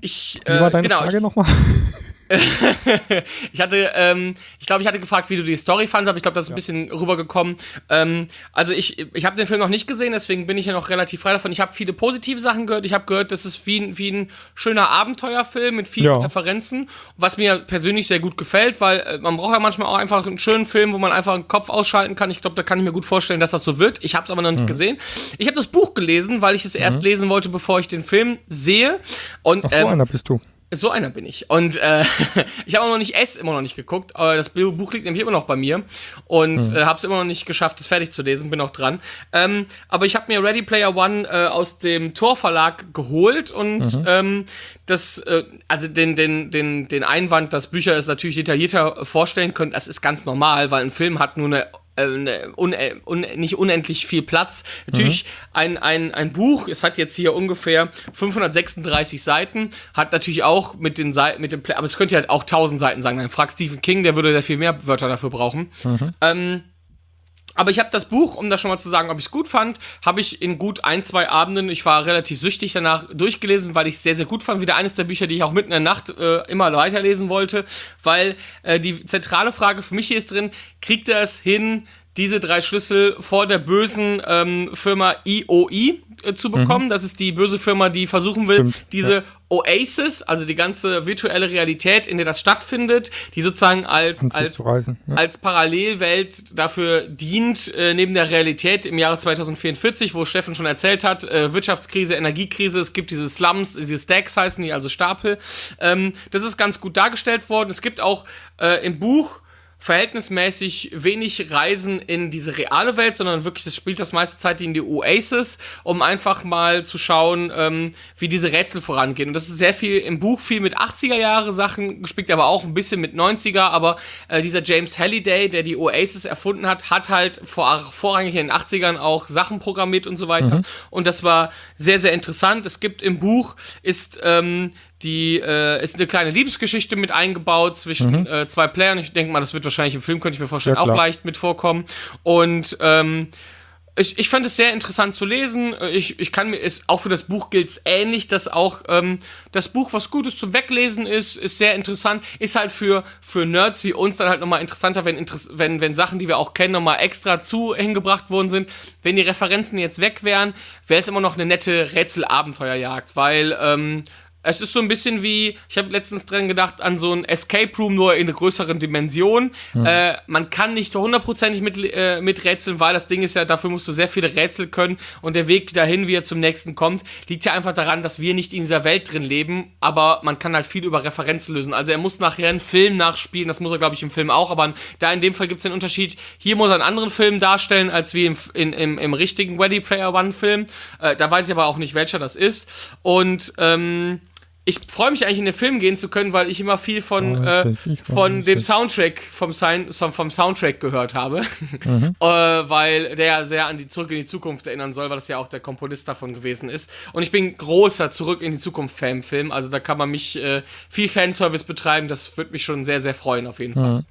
ich, Wie äh, war deine genau, Frage nochmal? ich hatte, ähm, ich glaube, ich hatte gefragt, wie du die Story fandest, aber ich glaube, das ist ein bisschen rübergekommen. Ähm, also ich, ich habe den Film noch nicht gesehen, deswegen bin ich ja noch relativ frei davon. Ich habe viele positive Sachen gehört. Ich habe gehört, das ist wie, ein- wie ein schöner Abenteuerfilm mit vielen Ja. Referenzen, was mir persönlich sehr gut gefällt, weil äh, man braucht ja manchmal auch einfach einen schönen Film, wo man einfach den Kopf ausschalten kann. Ich glaube, da kann ich mir gut vorstellen, dass das so wird. Ich habe es aber noch nicht gesehen. Ich habe das Buch gelesen, weil ich es erst lesen wollte, bevor ich den Film sehe. Und Ach, so ähm, einer bist du. So einer bin ich. Und äh, ich habe auch noch nicht S immer noch nicht geguckt. Aber das Buch liegt nämlich immer noch bei mir. Und äh, habe es immer noch nicht geschafft, es fertig zu lesen. Bin auch dran. Ähm, aber ich habe mir Ready Player One äh, aus dem Tor Verlag geholt. Und ähm, das, äh, also den, den, den, den Einwand, dass Bücher es natürlich detaillierter vorstellen können, das ist ganz normal, weil ein Film hat nur eine äh, eine un, äh, un, nicht unendlich viel Platz. Natürlich ein, ein, ein Buch, es hat jetzt hier ungefähr 536 Seiten, hat natürlich auch mit den Seiten, mit dem, aber es könnte halt auch 1000 Seiten sein. Dann frag Stephen King, der würde sehr viel mehr Wörter dafür brauchen. Ähm, aber ich habe das Buch, um das schon mal zu sagen, ob ich es gut fand, habe ich in gut ein, zwei Abenden, ich war relativ süchtig danach, durchgelesen, weil ich es sehr, sehr gut fand. Wieder eines der Bücher, die ich auch mitten in der Nacht äh, immer weiterlesen wollte, weil äh, die zentrale Frage für mich hier ist drin, kriegt er es hin, diese drei Schlüssel vor der bösen ähm, Firma IOI äh, zu bekommen. Das ist die böse Firma, die versuchen will, Stimmt, diese Oasis, also die ganze virtuelle Realität, in der das stattfindet, die sozusagen als, als reisen. Ja. als Parallelwelt dafür dient, äh, neben der Realität im Jahre 2044, wo Steffen schon erzählt hat, äh, Wirtschaftskrise, Energiekrise, es gibt diese Slums, diese Stacks heißen die, also Stapel. Ähm, das ist ganz gut dargestellt worden. Es gibt auch äh, im Buch verhältnismäßig wenig Reisen in diese reale Welt, sondern wirklich, es spielt das meiste Zeit in die Oasis, um einfach mal zu schauen, ähm, wie diese Rätsel vorangehen. Und das ist sehr viel im Buch, viel mit 80er Jahre Sachen gespielt, aber auch ein bisschen mit 90er, aber äh, dieser James Halliday, der die Oasis erfunden hat, hat halt vor, vorrangig in den 80ern auch Sachen programmiert und so weiter. Und das war sehr, sehr interessant. Es gibt im Buch, ist ähm, die äh, ist eine kleine Liebesgeschichte mit eingebaut zwischen äh, zwei Playern. Ich denke mal, das wird wahrscheinlich im Film, könnte ich mir vorstellen, Ja, auch leicht mit vorkommen. Und ähm, ich, ich fand es sehr interessant zu lesen. Ich, ich kann mir, ist, auch für das Buch gilt es ähnlich, dass auch ähm, das Buch was Gutes zum Weglesen ist, ist sehr interessant. Ist halt für, für Nerds wie uns dann halt nochmal interessanter, wenn, wenn, wenn Sachen, die wir auch kennen, nochmal extra zu hingebracht worden sind. Wenn die Referenzen jetzt weg wären, wäre es immer noch eine nette Rätsel-Abenteuerjagd, weil ähm, es ist so ein bisschen wie, ich habe letztens dran gedacht, an so ein Escape Room, nur in einer größeren Dimension. Mhm. Äh, man kann nicht hundertprozentig mit, äh, miträtseln, weil das Ding ist ja, dafür musst du sehr viele Rätsel können und der Weg dahin, wie er zum nächsten kommt, liegt ja einfach daran, dass wir nicht in dieser Welt drin leben, aber man kann halt viel über Referenzen lösen. Also er muss nachher einen Film nachspielen, das muss er, glaube ich, im Film auch, aber da in dem Fall gibt es den Unterschied, hier muss er einen anderen Film darstellen, als wie im, in, im, im richtigen Ready Player One Film. Äh, da weiß ich aber auch nicht, welcher das ist. Und, ähm, ich freue mich eigentlich in den Film gehen zu können, weil ich immer viel von, oh, äh, von dem Soundtrack vom, vom Soundtrack gehört habe, mhm. äh, weil der sehr an die Zurück in die Zukunft erinnern soll, weil das ja auch der Komponist davon gewesen ist. Und ich bin großer Zurück in die Zukunft Fan-Film, also da kann man mich äh, viel Fanservice betreiben, das würde mich schon sehr sehr freuen auf jeden Fall. Mhm.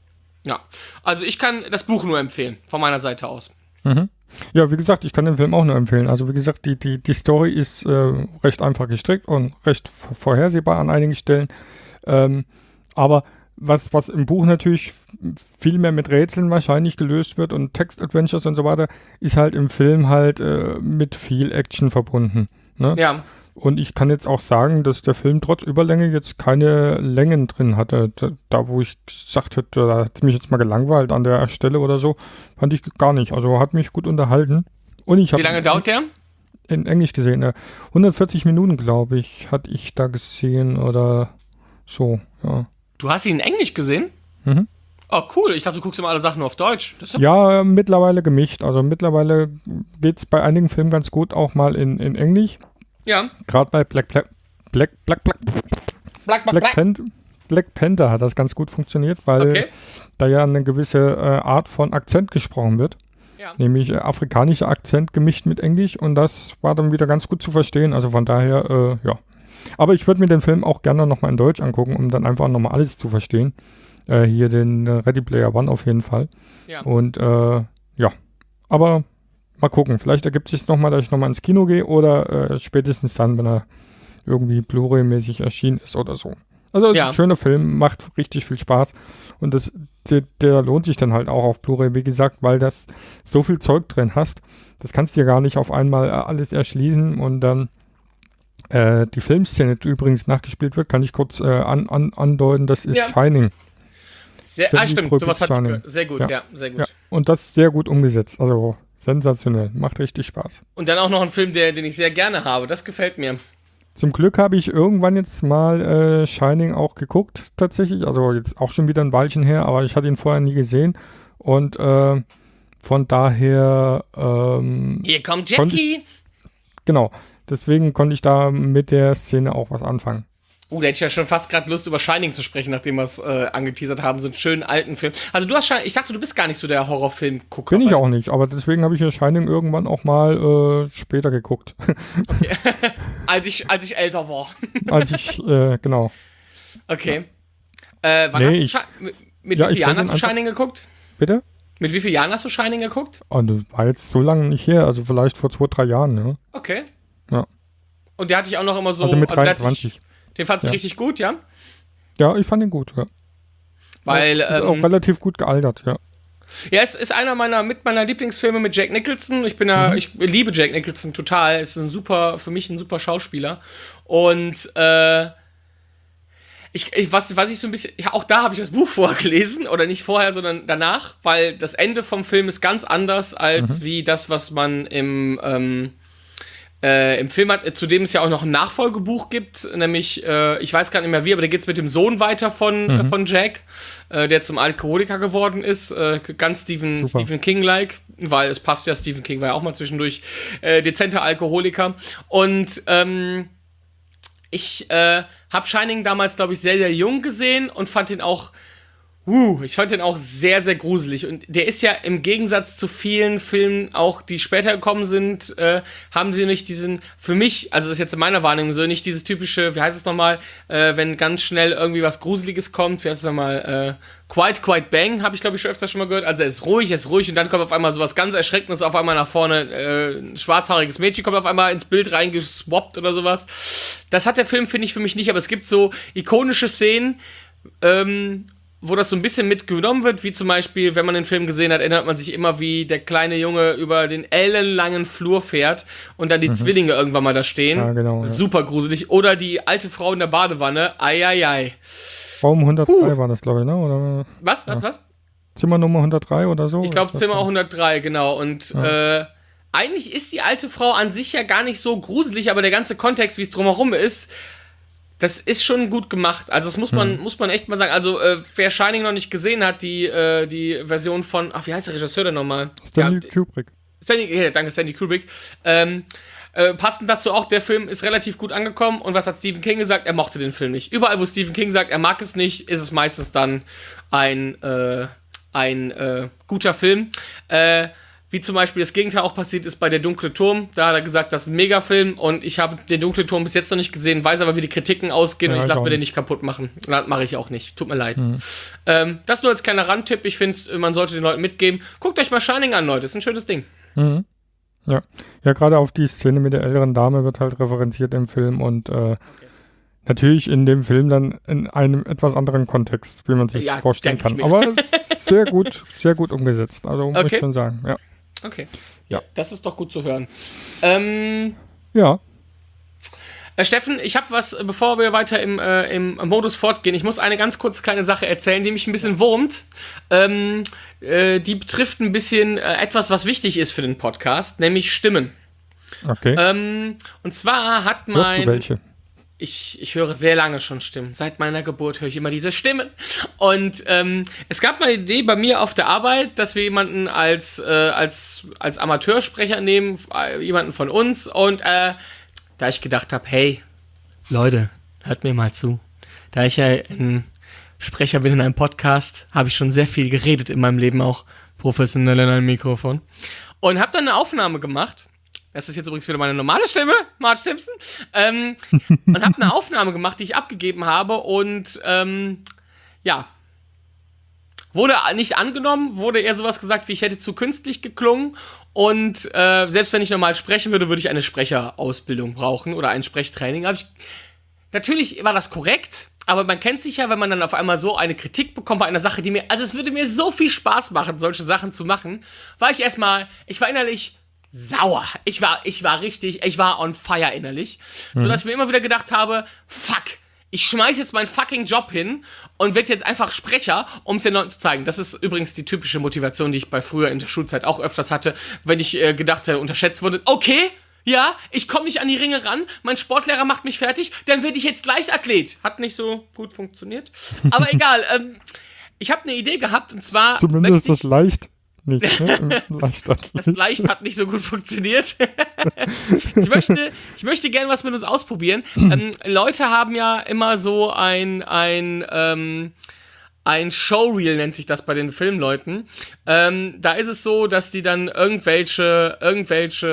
Ja, also ich kann das Buch nur empfehlen von meiner Seite aus. Mhm. Ja, wie gesagt, ich kann den Film auch nur empfehlen. Also wie gesagt, die, die, die Story ist äh, recht einfach gestrickt und recht vorhersehbar an einigen Stellen. Ähm, aber was, was im Buch natürlich viel mehr mit Rätseln wahrscheinlich gelöst wird und Text-Adventures und so weiter, ist halt im Film halt äh, mit viel Action verbunden. Ne? Ja. Und ich kann jetzt auch sagen, dass der Film trotz Überlänge jetzt keine Längen drin hatte. Da, wo ich gesagt hätte, da hat es mich jetzt mal gelangweilt an der Stelle oder so, fand ich gar nicht. Also hat mich gut unterhalten. Und ich Wie lange dauert der? In Englisch gesehen. 140 Minuten, glaube ich, hatte ich da gesehen oder so, ja. Du hast ihn in Englisch gesehen? Mhm. Oh, cool. Ich dachte, du guckst immer alle Sachen nur auf Deutsch. ja, mittlerweile gemischt. Also mittlerweile geht es bei einigen Filmen ganz gut auch mal in, in Englisch. Ja. Gerade bei Black Black Black Black Black Black, Black, Black, Panther, Black, Panther hat das ganz gut funktioniert, weil okay. da ja eine gewisse äh, Art von Akzent gesprochen wird. Ja. Nämlich äh, afrikanischer Akzent gemischt mit Englisch und das war dann wieder ganz gut zu verstehen. Also von daher, äh, ja. Aber ich würde mir den Film auch gerne nochmal in Deutsch angucken, um dann einfach nochmal alles zu verstehen. Äh, hier den äh, Ready Player One auf jeden Fall. Ja. Und äh, ja, aber mal gucken. Vielleicht ergibt sich nochmal, dass ich nochmal ins Kino gehe oder äh, spätestens dann, wenn er irgendwie Blu-ray-mäßig erschienen ist oder so. Also ja. schöner Film, macht richtig viel Spaß und das, der, der, lohnt sich dann halt auch auf Blu-ray, wie gesagt, weil das so viel Zeug drin hast. Das kannst du ja gar nicht auf einmal äh, alles erschließen und dann äh, die Filmszene, die übrigens nachgespielt wird, kann ich kurz äh, an, an, andeuten, das ist ja. Shining. Sehr, ah, stimmt, sowas hat Shining. Sehr gut, ja, ja sehr gut. Ja. Und das ist sehr gut umgesetzt. Also Sensationell, macht richtig Spaß. Und dann auch noch ein Film, der, den ich sehr gerne habe. Das gefällt mir. Zum Glück habe ich irgendwann jetzt mal äh, Shining auch geguckt, tatsächlich. Also jetzt auch schon wieder ein Weilchen her, aber ich hatte ihn vorher nie gesehen. Und äh, von daher. Ähm, Hier kommt Jackie! Ich, genau. Deswegen konnte ich da mit der Szene auch was anfangen. Uh, da hätte ich ja schon fast gerade Lust, über Shining zu sprechen, nachdem wir es äh, angeteasert haben, so einen schönen alten Film. Also du hast Shining, ich dachte, du bist gar nicht so der Horrorfilm-Gucker. Bin ich auch nicht, aber deswegen habe ich ja Shining irgendwann auch mal äh, später geguckt. Okay. als, ich, als ich älter war. als ich, äh, genau. Okay. Äh, wann nee, hast du ich, mit ja, wie vielen Jahren hast du Shining geguckt? Bitte? Mit wie vielen Jahren hast du Shining geguckt? Oh, das war jetzt so lange nicht her, also vielleicht vor zwei, drei Jahren, ja. Okay. Ja. Und der hatte ich auch noch immer so. Also mit 23. Also den fandst du ja. richtig gut, ja? Ja, ich fand ihn gut, ja. Weil, ist ähm, auch relativ gut gealtert, ja. Ja, es ist einer meiner mit meiner Lieblingsfilme mit Jack Nicholson. Ich bin ja, mhm. ich liebe Jack Nicholson total. Es ist ein super, für mich ein super Schauspieler. Und äh, ich, ich, was, was ich so ein bisschen, ja, auch da habe ich das Buch vorgelesen, oder nicht vorher, sondern danach, weil das Ende vom Film ist ganz anders als mhm. wie das, was man im ähm, äh, Im Film hat, äh, zu dem es ja auch noch ein Nachfolgebuch gibt, nämlich, äh, ich weiß gar nicht mehr wie, aber da geht es mit dem Sohn weiter von, äh, mhm. von Jack, äh, der zum Alkoholiker geworden ist. Äh, ganz Stephen, Stephen King-like, weil es passt ja, Stephen King war ja auch mal zwischendurch dezenter Alkoholiker. Und ähm, ich habe Shining damals, glaube ich, sehr, sehr jung gesehen und fand ihn auch Uh, ich fand den auch sehr, sehr gruselig. Und der ist ja im Gegensatz zu vielen Filmen, auch die später gekommen sind, äh, haben sie nicht diesen, für mich, also das ist jetzt in meiner Wahrnehmung so, nicht dieses typische, wie heißt es nochmal, äh, wenn ganz schnell irgendwie was Gruseliges kommt, wie heißt es nochmal, äh, Quite, Quite Bang, habe ich glaube ich schon öfter schon mal gehört. Also er ist ruhig, er ist ruhig und dann kommt auf einmal sowas ganz Erschreckendes auf einmal nach vorne, äh, ein schwarzhaariges Mädchen kommt auf einmal ins Bild reingeswappt oder sowas. Das hat der Film, finde ich, für mich nicht, aber es gibt so ikonische Szenen, ähm, wo das so ein bisschen mitgenommen wird, wie zum Beispiel, wenn man den Film gesehen hat, erinnert man sich immer, wie der kleine Junge über den ellenlangen Flur fährt und dann die mhm. Zwillinge irgendwann mal da stehen. Ja, genau, ja. Super gruselig. Oder die alte Frau in der Badewanne. Eieiei. Raum 103 huh. war das, glaube ich, ne? Oder, was, was, ja. was? Zimmer Nummer 103 oder so? Ich glaube Zimmer 103, genau. Und äh, eigentlich ist die alte Frau an sich ja gar nicht so gruselig, aber der ganze Kontext, wie es drumherum ist, das ist schon gut gemacht. Also das muss man, hm. muss man echt mal sagen. Also äh, wer Shining noch nicht gesehen hat, die, äh, die Version von, ach wie heißt der Regisseur denn nochmal? Stanley ja, Kubrick. Stanley, ja, danke Stanley Kubrick. Ähm, äh, passend dazu auch, der Film ist relativ gut angekommen. Und was hat Stephen King gesagt? Er mochte den Film nicht. Überall, wo Stephen King sagt, er mag es nicht, ist es meistens dann ein, äh, ein äh, guter Film. Äh, wie zum Beispiel das Gegenteil auch passiert ist bei Der Dunkle Turm. Da hat er gesagt, das ist ein Megafilm und ich habe Den Dunkle Turm bis jetzt noch nicht gesehen, weiß aber, wie die Kritiken ausgehen ja, und ich lasse mir den nicht kaputt machen. Das mache ich auch nicht. Tut mir leid. Mhm. Ähm, das nur als kleiner Randtipp. Ich finde, man sollte den Leuten mitgeben. Guckt euch mal Shining an, Leute. Das ist ein schönes Ding. Mhm. Ja, ja gerade auf die Szene mit der älteren Dame wird halt referenziert im Film und äh, okay. natürlich in dem Film dann in einem etwas anderen Kontext, wie man sich ja, vorstellen kann. Aber sehr gut, sehr gut umgesetzt. Also okay. muss ich schon sagen, ja. Okay. Ja. Das ist doch gut zu hören. Ähm, ja. Äh, Steffen, ich habe was, bevor wir weiter im, äh, im Modus fortgehen. Ich muss eine ganz kurze kleine Sache erzählen, die mich ein bisschen wurmt. Ähm, äh, die betrifft ein bisschen äh, etwas, was wichtig ist für den Podcast, nämlich Stimmen. Okay. Ähm, und zwar hat mein. Hörst du welche? Ich, ich höre sehr lange schon Stimmen. Seit meiner Geburt höre ich immer diese Stimmen. Und ähm, es gab mal eine Idee bei mir auf der Arbeit, dass wir jemanden als, äh, als, als Amateursprecher nehmen, äh, jemanden von uns. Und äh, da ich gedacht habe, hey, Leute, hört mir mal zu. Da ich ja ein Sprecher bin in einem Podcast, habe ich schon sehr viel geredet in meinem Leben auch professionell in einem Mikrofon. Und habe dann eine Aufnahme gemacht das ist jetzt übrigens wieder meine normale Stimme, Marge Simpson. Ähm, und habe eine Aufnahme gemacht, die ich abgegeben habe und ähm, ja, wurde nicht angenommen, wurde eher sowas gesagt, wie ich hätte zu künstlich geklungen. Und äh, selbst wenn ich normal sprechen würde, würde ich eine Sprecherausbildung brauchen oder ein Sprechtraining. ich, natürlich war das korrekt, aber man kennt sich ja, wenn man dann auf einmal so eine Kritik bekommt bei einer Sache, die mir, also es würde mir so viel Spaß machen, solche Sachen zu machen, war ich erstmal, ich war innerlich sauer. Ich war, ich war richtig, ich war on fire innerlich. Mhm. Sodass ich mir immer wieder gedacht habe, fuck, ich schmeiß jetzt meinen fucking Job hin und werde jetzt einfach Sprecher, um es den Leuten zu zeigen. Das ist übrigens die typische Motivation, die ich bei früher in der Schulzeit auch öfters hatte, wenn ich äh, gedacht hätte, unterschätzt wurde. Okay, ja, ich komme nicht an die Ringe ran, mein Sportlehrer macht mich fertig, dann werde ich jetzt gleich Athlet. Hat nicht so gut funktioniert. Aber egal, ähm, ich habe eine Idee gehabt und zwar. Zumindest das leicht nicht, ne? das Leicht hat nicht so gut funktioniert. ich, möchte, ich möchte gerne was mit uns ausprobieren. Ähm, Leute haben ja immer so ein, ein, ähm, ein Showreel nennt sich das bei den Filmleuten. Ähm, da ist es so, dass die dann irgendwelche, irgendwelche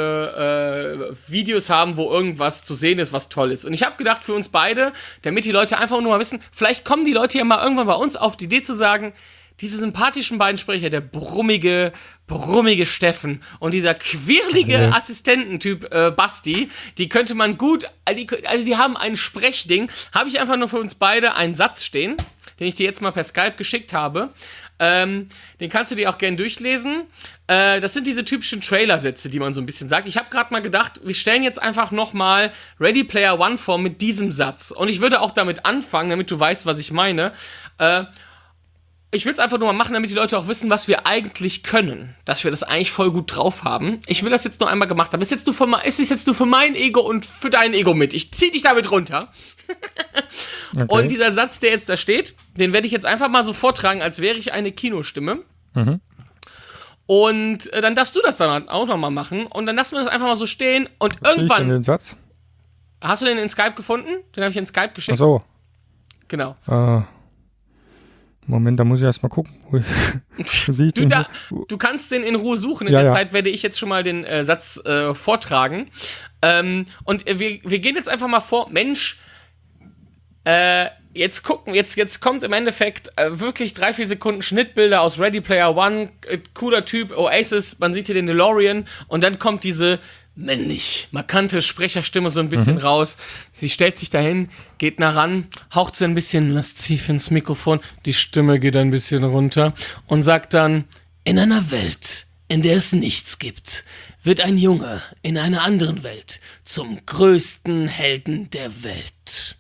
äh, Videos haben, wo irgendwas zu sehen ist, was toll ist. Und ich habe gedacht, für uns beide, damit die Leute einfach nur mal wissen, vielleicht kommen die Leute ja mal irgendwann bei uns auf die Idee zu sagen, diese sympathischen beiden Sprecher, der brummige, brummige Steffen und dieser quirlige ja. Assistententyp äh, Basti, die könnte man gut, also die haben ein Sprechding. Habe ich einfach nur für uns beide einen Satz stehen, den ich dir jetzt mal per Skype geschickt habe. Ähm, den kannst du dir auch gerne durchlesen. Äh, das sind diese typischen Trailer-Sätze, die man so ein bisschen sagt. Ich habe gerade mal gedacht, wir stellen jetzt einfach nochmal Ready Player One vor mit diesem Satz. Und ich würde auch damit anfangen, damit du weißt, was ich meine. Äh, ich will es einfach nur mal machen, damit die Leute auch wissen, was wir eigentlich können. Dass wir das eigentlich voll gut drauf haben. Ich will das jetzt nur einmal gemacht haben. Ist jetzt nur für, ist jetzt nur für mein Ego und für dein Ego mit. Ich zieh dich damit runter. okay. Und dieser Satz, der jetzt da steht, den werde ich jetzt einfach mal so vortragen, als wäre ich eine Kinostimme. Mhm. Und äh, dann darfst du das dann auch nochmal machen. Und dann lassen wir das einfach mal so stehen. Und irgendwann. Den Satz? Hast du den in Skype gefunden? Den habe ich in Skype geschickt. Ach so. Genau. Uh. Moment, da muss ich erst mal gucken. Du, da, du kannst den in Ruhe suchen. In Ja, der ja. Zeit werde ich jetzt schon mal den äh, Satz äh, vortragen. Ähm, und äh, wir, wir gehen jetzt einfach mal vor, Mensch, äh, jetzt gucken, jetzt, jetzt kommt im Endeffekt äh, wirklich drei, vier Sekunden Schnittbilder aus Ready Player One, äh, cooler Typ, Oasis, man sieht hier den DeLorean und dann kommt diese männlich markante Sprecherstimme so ein bisschen raus. Sie stellt sich dahin, geht nah ran, haucht so ein bisschen lasziv ins Mikrofon, die Stimme geht ein bisschen runter und sagt dann, in einer Welt, in der es nichts gibt, wird ein Junge in einer anderen Welt zum größten Helden der Welt.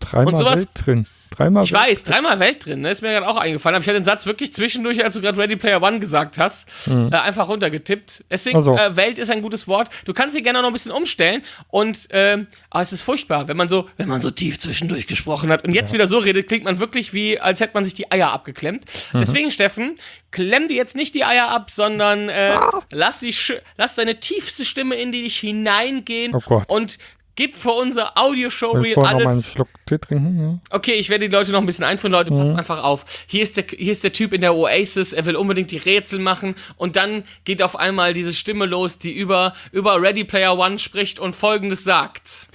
Dreimal und sowas- Welt drin. Dreimal Ich weiß, dreimal Welt drin, ne? ist mir gerade auch eingefallen. Aber ich hatte den Satz wirklich zwischendurch, als du gerade Ready Player One gesagt hast, äh, einfach runtergetippt. Deswegen, Ach so. äh, Welt ist ein gutes Wort. Du kannst sie gerne noch ein bisschen umstellen. Und ähm, aber es ist furchtbar, wenn man so, wenn man so tief zwischendurch gesprochen hat und jetzt wieder so redet, klingt man wirklich wie, als hätte man sich die Eier abgeklemmt. Deswegen, Steffen, klemm dir jetzt nicht die Eier ab, sondern äh, lass, sie sch- lass deine tiefste Stimme in die dich hineingehen Oh und gib für unser Audio-Show Soll ich vorher noch mal einen alles Schluck Tee trinken? Ja. Okay, ich werde die Leute noch ein bisschen einführen. Leute, passt einfach auf. Hier ist, der, hier ist der Typ in der Oasis. Er will unbedingt die Rätsel machen. Und dann geht auf einmal diese Stimme los, die über, über Ready Player One spricht und Folgendes sagt.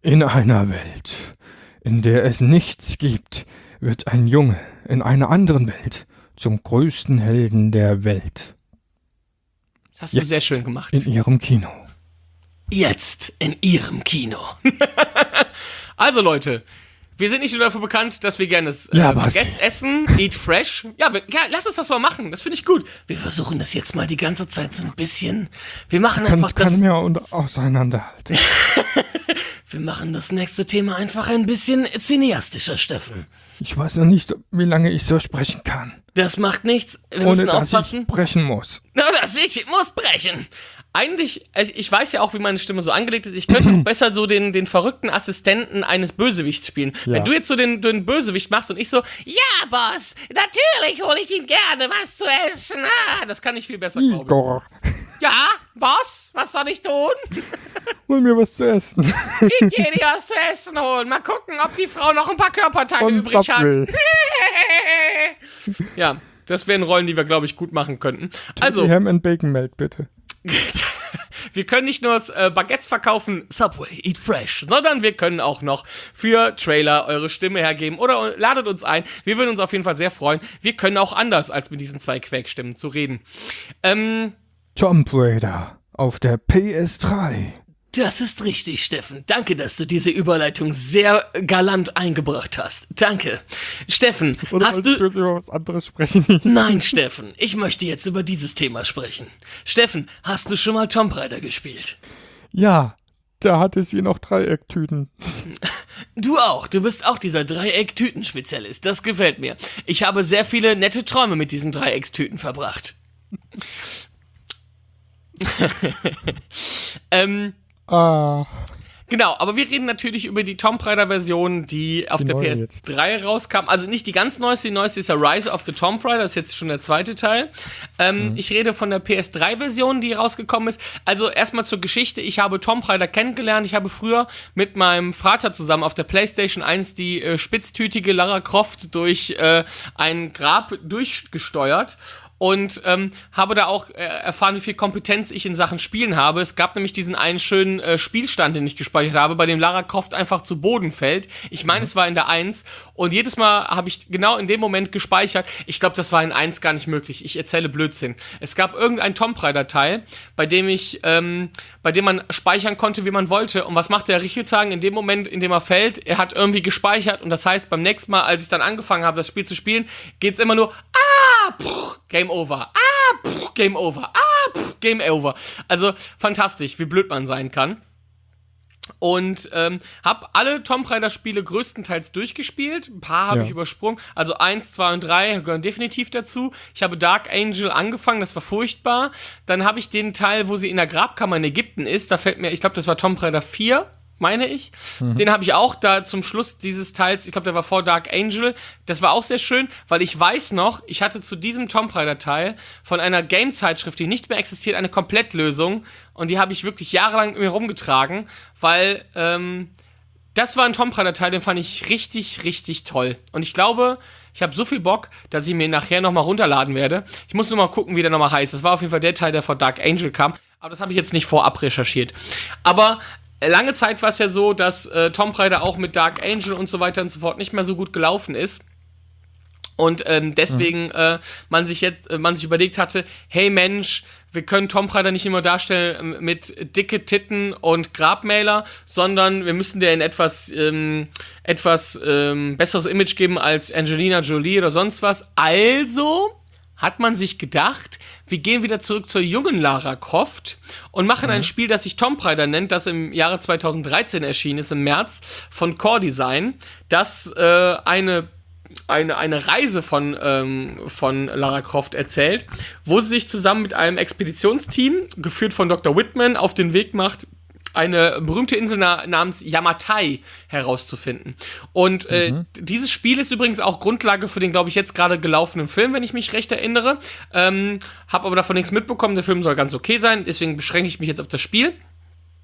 In einer Welt, in der es nichts gibt, wird ein Junge in einer anderen Welt zum größten Helden der Welt. Das hast du Jetzt. sehr schön gemacht. In ihrem Kino. Jetzt in Ihrem Kino. also Leute, wir sind nicht nur dafür bekannt, dass wir gerne äh, Ja? Baguettes essen, eat fresh. Ja, wir, ja, lass uns das mal machen. Das finde ich gut. Wir versuchen das jetzt mal die ganze Zeit so ein bisschen. Wir machen Kann, einfach das. kann mir und auseinanderhalten. Wir machen das nächste Thema einfach ein bisschen cineastischer, Steffen. Ich weiß noch nicht, wie lange ich so sprechen kann. Das macht nichts. Wir Ohne müssen dass aufpassen. ich brechen muss. Na, das ich muss brechen. Eigentlich, also ich weiß ja auch, wie meine Stimme so angelegt ist. Ich könnte auch besser so den, den verrückten Assistenten eines Bösewichts spielen. Ja. Wenn du jetzt so den, den Bösewicht machst und ich so, ja, Boss, natürlich hole ich ihm gerne was zu essen. Ah, das kann ich viel besser, glaube Igor, ich. Ja, Boss, was soll ich tun? hol mir was zu essen. Ich gehe dir was zu essen holen. Mal gucken, ob die Frau noch ein paar Körperteile Und übrig hat. Subway. Ja, das wären Rollen, die wir, glaube ich, gut machen könnten. Also, Die Ham and Bacon Melt, bitte. wir können nicht nur äh, Baguettes verkaufen, Subway, eat fresh, sondern wir können auch noch für Trailer eure Stimme hergeben oder ladet uns ein. Wir würden uns auf jeden Fall sehr freuen. Wir können auch anders als mit diesen zwei Quäkstimmen zu reden. Ähm, Tomb Raider auf der PS3. Das ist richtig, Steffen. Danke, dass du diese Überleitung sehr galant eingebracht hast. Danke. Steffen, Oder hast du... über was anderes sprechen? Nein, Steffen, ich möchte jetzt über dieses Thema sprechen. Steffen, hast du schon mal Tomb Raider gespielt? ja, da hatte sie noch Dreiecktüten. Du auch, du bist auch dieser Dreieck-Tüten-Spezialist. Das gefällt mir. Ich habe sehr viele nette Träume mit diesen Dreieckstüten verbracht. ähm, Ah, genau, aber wir reden natürlich über die Tomb Raider-Version, die auf Die der neue PS3 rauskam. Also nicht die ganz neueste, die neueste ist ja Rise of the Tomb Raider, das ist jetzt schon der zweite Teil. Ähm, Ich rede von der PS3-Version, die rausgekommen ist. Also erstmal zur Geschichte. Ich habe Tomb Raider kennengelernt. Ich habe früher mit meinem Vater zusammen auf der PlayStation 1 die äh, spitztütige Lara Croft durch äh, ein Grab durchgesteuert und ähm, habe da auch äh, erfahren, wie viel Kompetenz ich in Sachen Spielen habe. Es gab nämlich diesen einen schönen äh, Spielstand, den ich gespeichert habe, bei dem Lara Croft einfach zu Boden fällt. Ich meine, es war in der 1 und jedes Mal habe ich genau in dem Moment gespeichert. Ich glaube, das war in 1 gar nicht möglich. Ich erzähle Blödsinn. Es gab irgendein Tomb Raider Teil, bei dem ich, ähm, bei dem man speichern konnte, wie man wollte. Und was macht der Richelzagen in dem Moment, in dem er fällt? Er hat irgendwie gespeichert und das heißt, beim nächsten Mal, als ich dann angefangen habe, das Spiel zu spielen, geht's immer nur, ah, pff, Game over. Ah, pff, Game over. Ah, pff, Game over. Also fantastisch, wie blöd man sein kann. Und ähm, habe alle Tomb Raider Spiele größtenteils durchgespielt. Ein paar habe Ja. ich übersprungen. Also eins, zwei und drei gehören definitiv dazu. Ich habe Dark Angel angefangen, das war furchtbar. Dann habe ich den Teil, wo sie in der Grabkammer in Ägypten ist. Da fällt mir, ich glaube, das war Tomb Raider 4 meine ich. Den habe ich auch da zum Schluss dieses Teils, ich glaube, der war vor Dark Angel. Das war auch sehr schön, weil ich weiß noch, ich hatte zu diesem Tomb Raider Teil von einer Game-Zeitschrift, die nicht mehr existiert, eine Komplettlösung. Und die habe ich wirklich jahrelang mit mir rumgetragen, weil ähm, das war ein Tomb Raider Teil, den fand ich richtig, richtig toll. Und ich glaube, ich habe so viel Bock, dass ich mir nachher nochmal runterladen werde. Ich muss nur mal gucken, wie der nochmal heißt. Das war auf jeden Fall der Teil, der vor Dark Angel kam. Aber das habe ich jetzt nicht vorab recherchiert. Aber lange Zeit war es ja so, dass äh, Tomb Raider auch mit Dark Angel und so weiter und so fort nicht mehr so gut gelaufen ist. Und ähm, deswegen mhm. äh, man sich jetzt, äh, man sich überlegt hatte, hey Mensch, wir können Tomb Raider nicht immer darstellen ähm, mit dicke Titten und Grabmäler, sondern wir müssen dir ein etwas, ähm, etwas ähm, besseres Image geben als Angelina Jolie oder sonst was. Also hat man sich gedacht, wir gehen wieder zurück zur jungen Lara Croft und machen mhm. ein Spiel, das sich Tomb Raider nennt, das im Jahre 2013 erschienen ist, im März, von Core Design, das äh, eine eine, eine Reise von, ähm, von Lara Croft erzählt, wo sie sich zusammen mit einem Expeditionsteam, geführt von Dr. Whitman, auf den Weg macht, eine berühmte Insel na namens Yamatai herauszufinden. Und äh, mhm. dieses Spiel ist übrigens auch Grundlage für den, glaube ich, jetzt gerade gelaufenen Film, wenn ich mich recht erinnere. Ähm, hab aber davon nichts mitbekommen. Der Film soll ganz okay sein, deswegen beschränke ich mich jetzt auf das Spiel.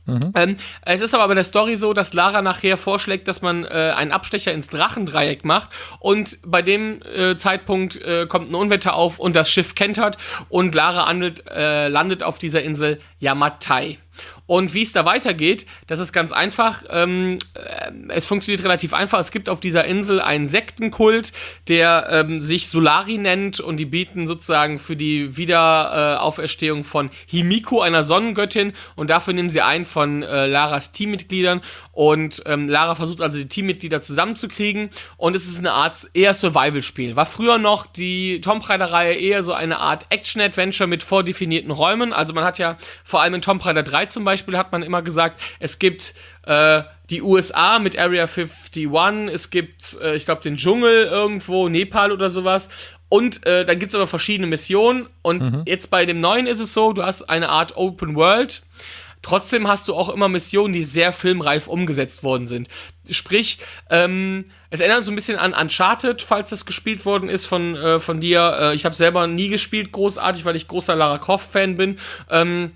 Mhm. Ähm, es ist aber bei der Story so, dass Lara nachher vorschlägt, dass man äh, einen Abstecher ins Drachendreieck macht und bei dem äh, Zeitpunkt äh, kommt ein Unwetter auf und das Schiff kentert und Lara handelt, äh, landet auf dieser Insel Yamatai. Und wie es da weitergeht, das ist ganz einfach. Ähm, äh, es funktioniert relativ einfach. Es gibt auf dieser Insel einen Sektenkult, der ähm, sich Solari nennt und die bieten sozusagen für die Wiederauferstehung äh, von Himiko, einer Sonnengöttin, und dafür nehmen sie einen von äh, Laras Teammitgliedern. Und ähm, Lara versucht also die Teammitglieder zusammenzukriegen. Und es ist eine Art eher Survival-Spiel. War früher noch die Tomb Raider-Reihe eher so eine Art Action-Adventure mit vordefinierten Räumen. Also man hat ja vor allem in Tomb Raider 3 zum Beispiel Beispiel hat man immer gesagt, es gibt äh, die USA mit Area 51, es gibt, äh, ich glaube, den Dschungel irgendwo, Nepal oder sowas. Und äh, dann gibt es aber verschiedene Missionen. Und mhm. jetzt bei dem neuen ist es so, du hast eine Art Open World. Trotzdem hast du auch immer Missionen, die sehr filmreif umgesetzt worden sind. Sprich, ähm, es erinnert so ein bisschen an Uncharted, falls das gespielt worden ist von, äh, von dir. Äh, ich habe selber nie gespielt, großartig, weil ich großer Lara Croft-Fan bin. Ähm,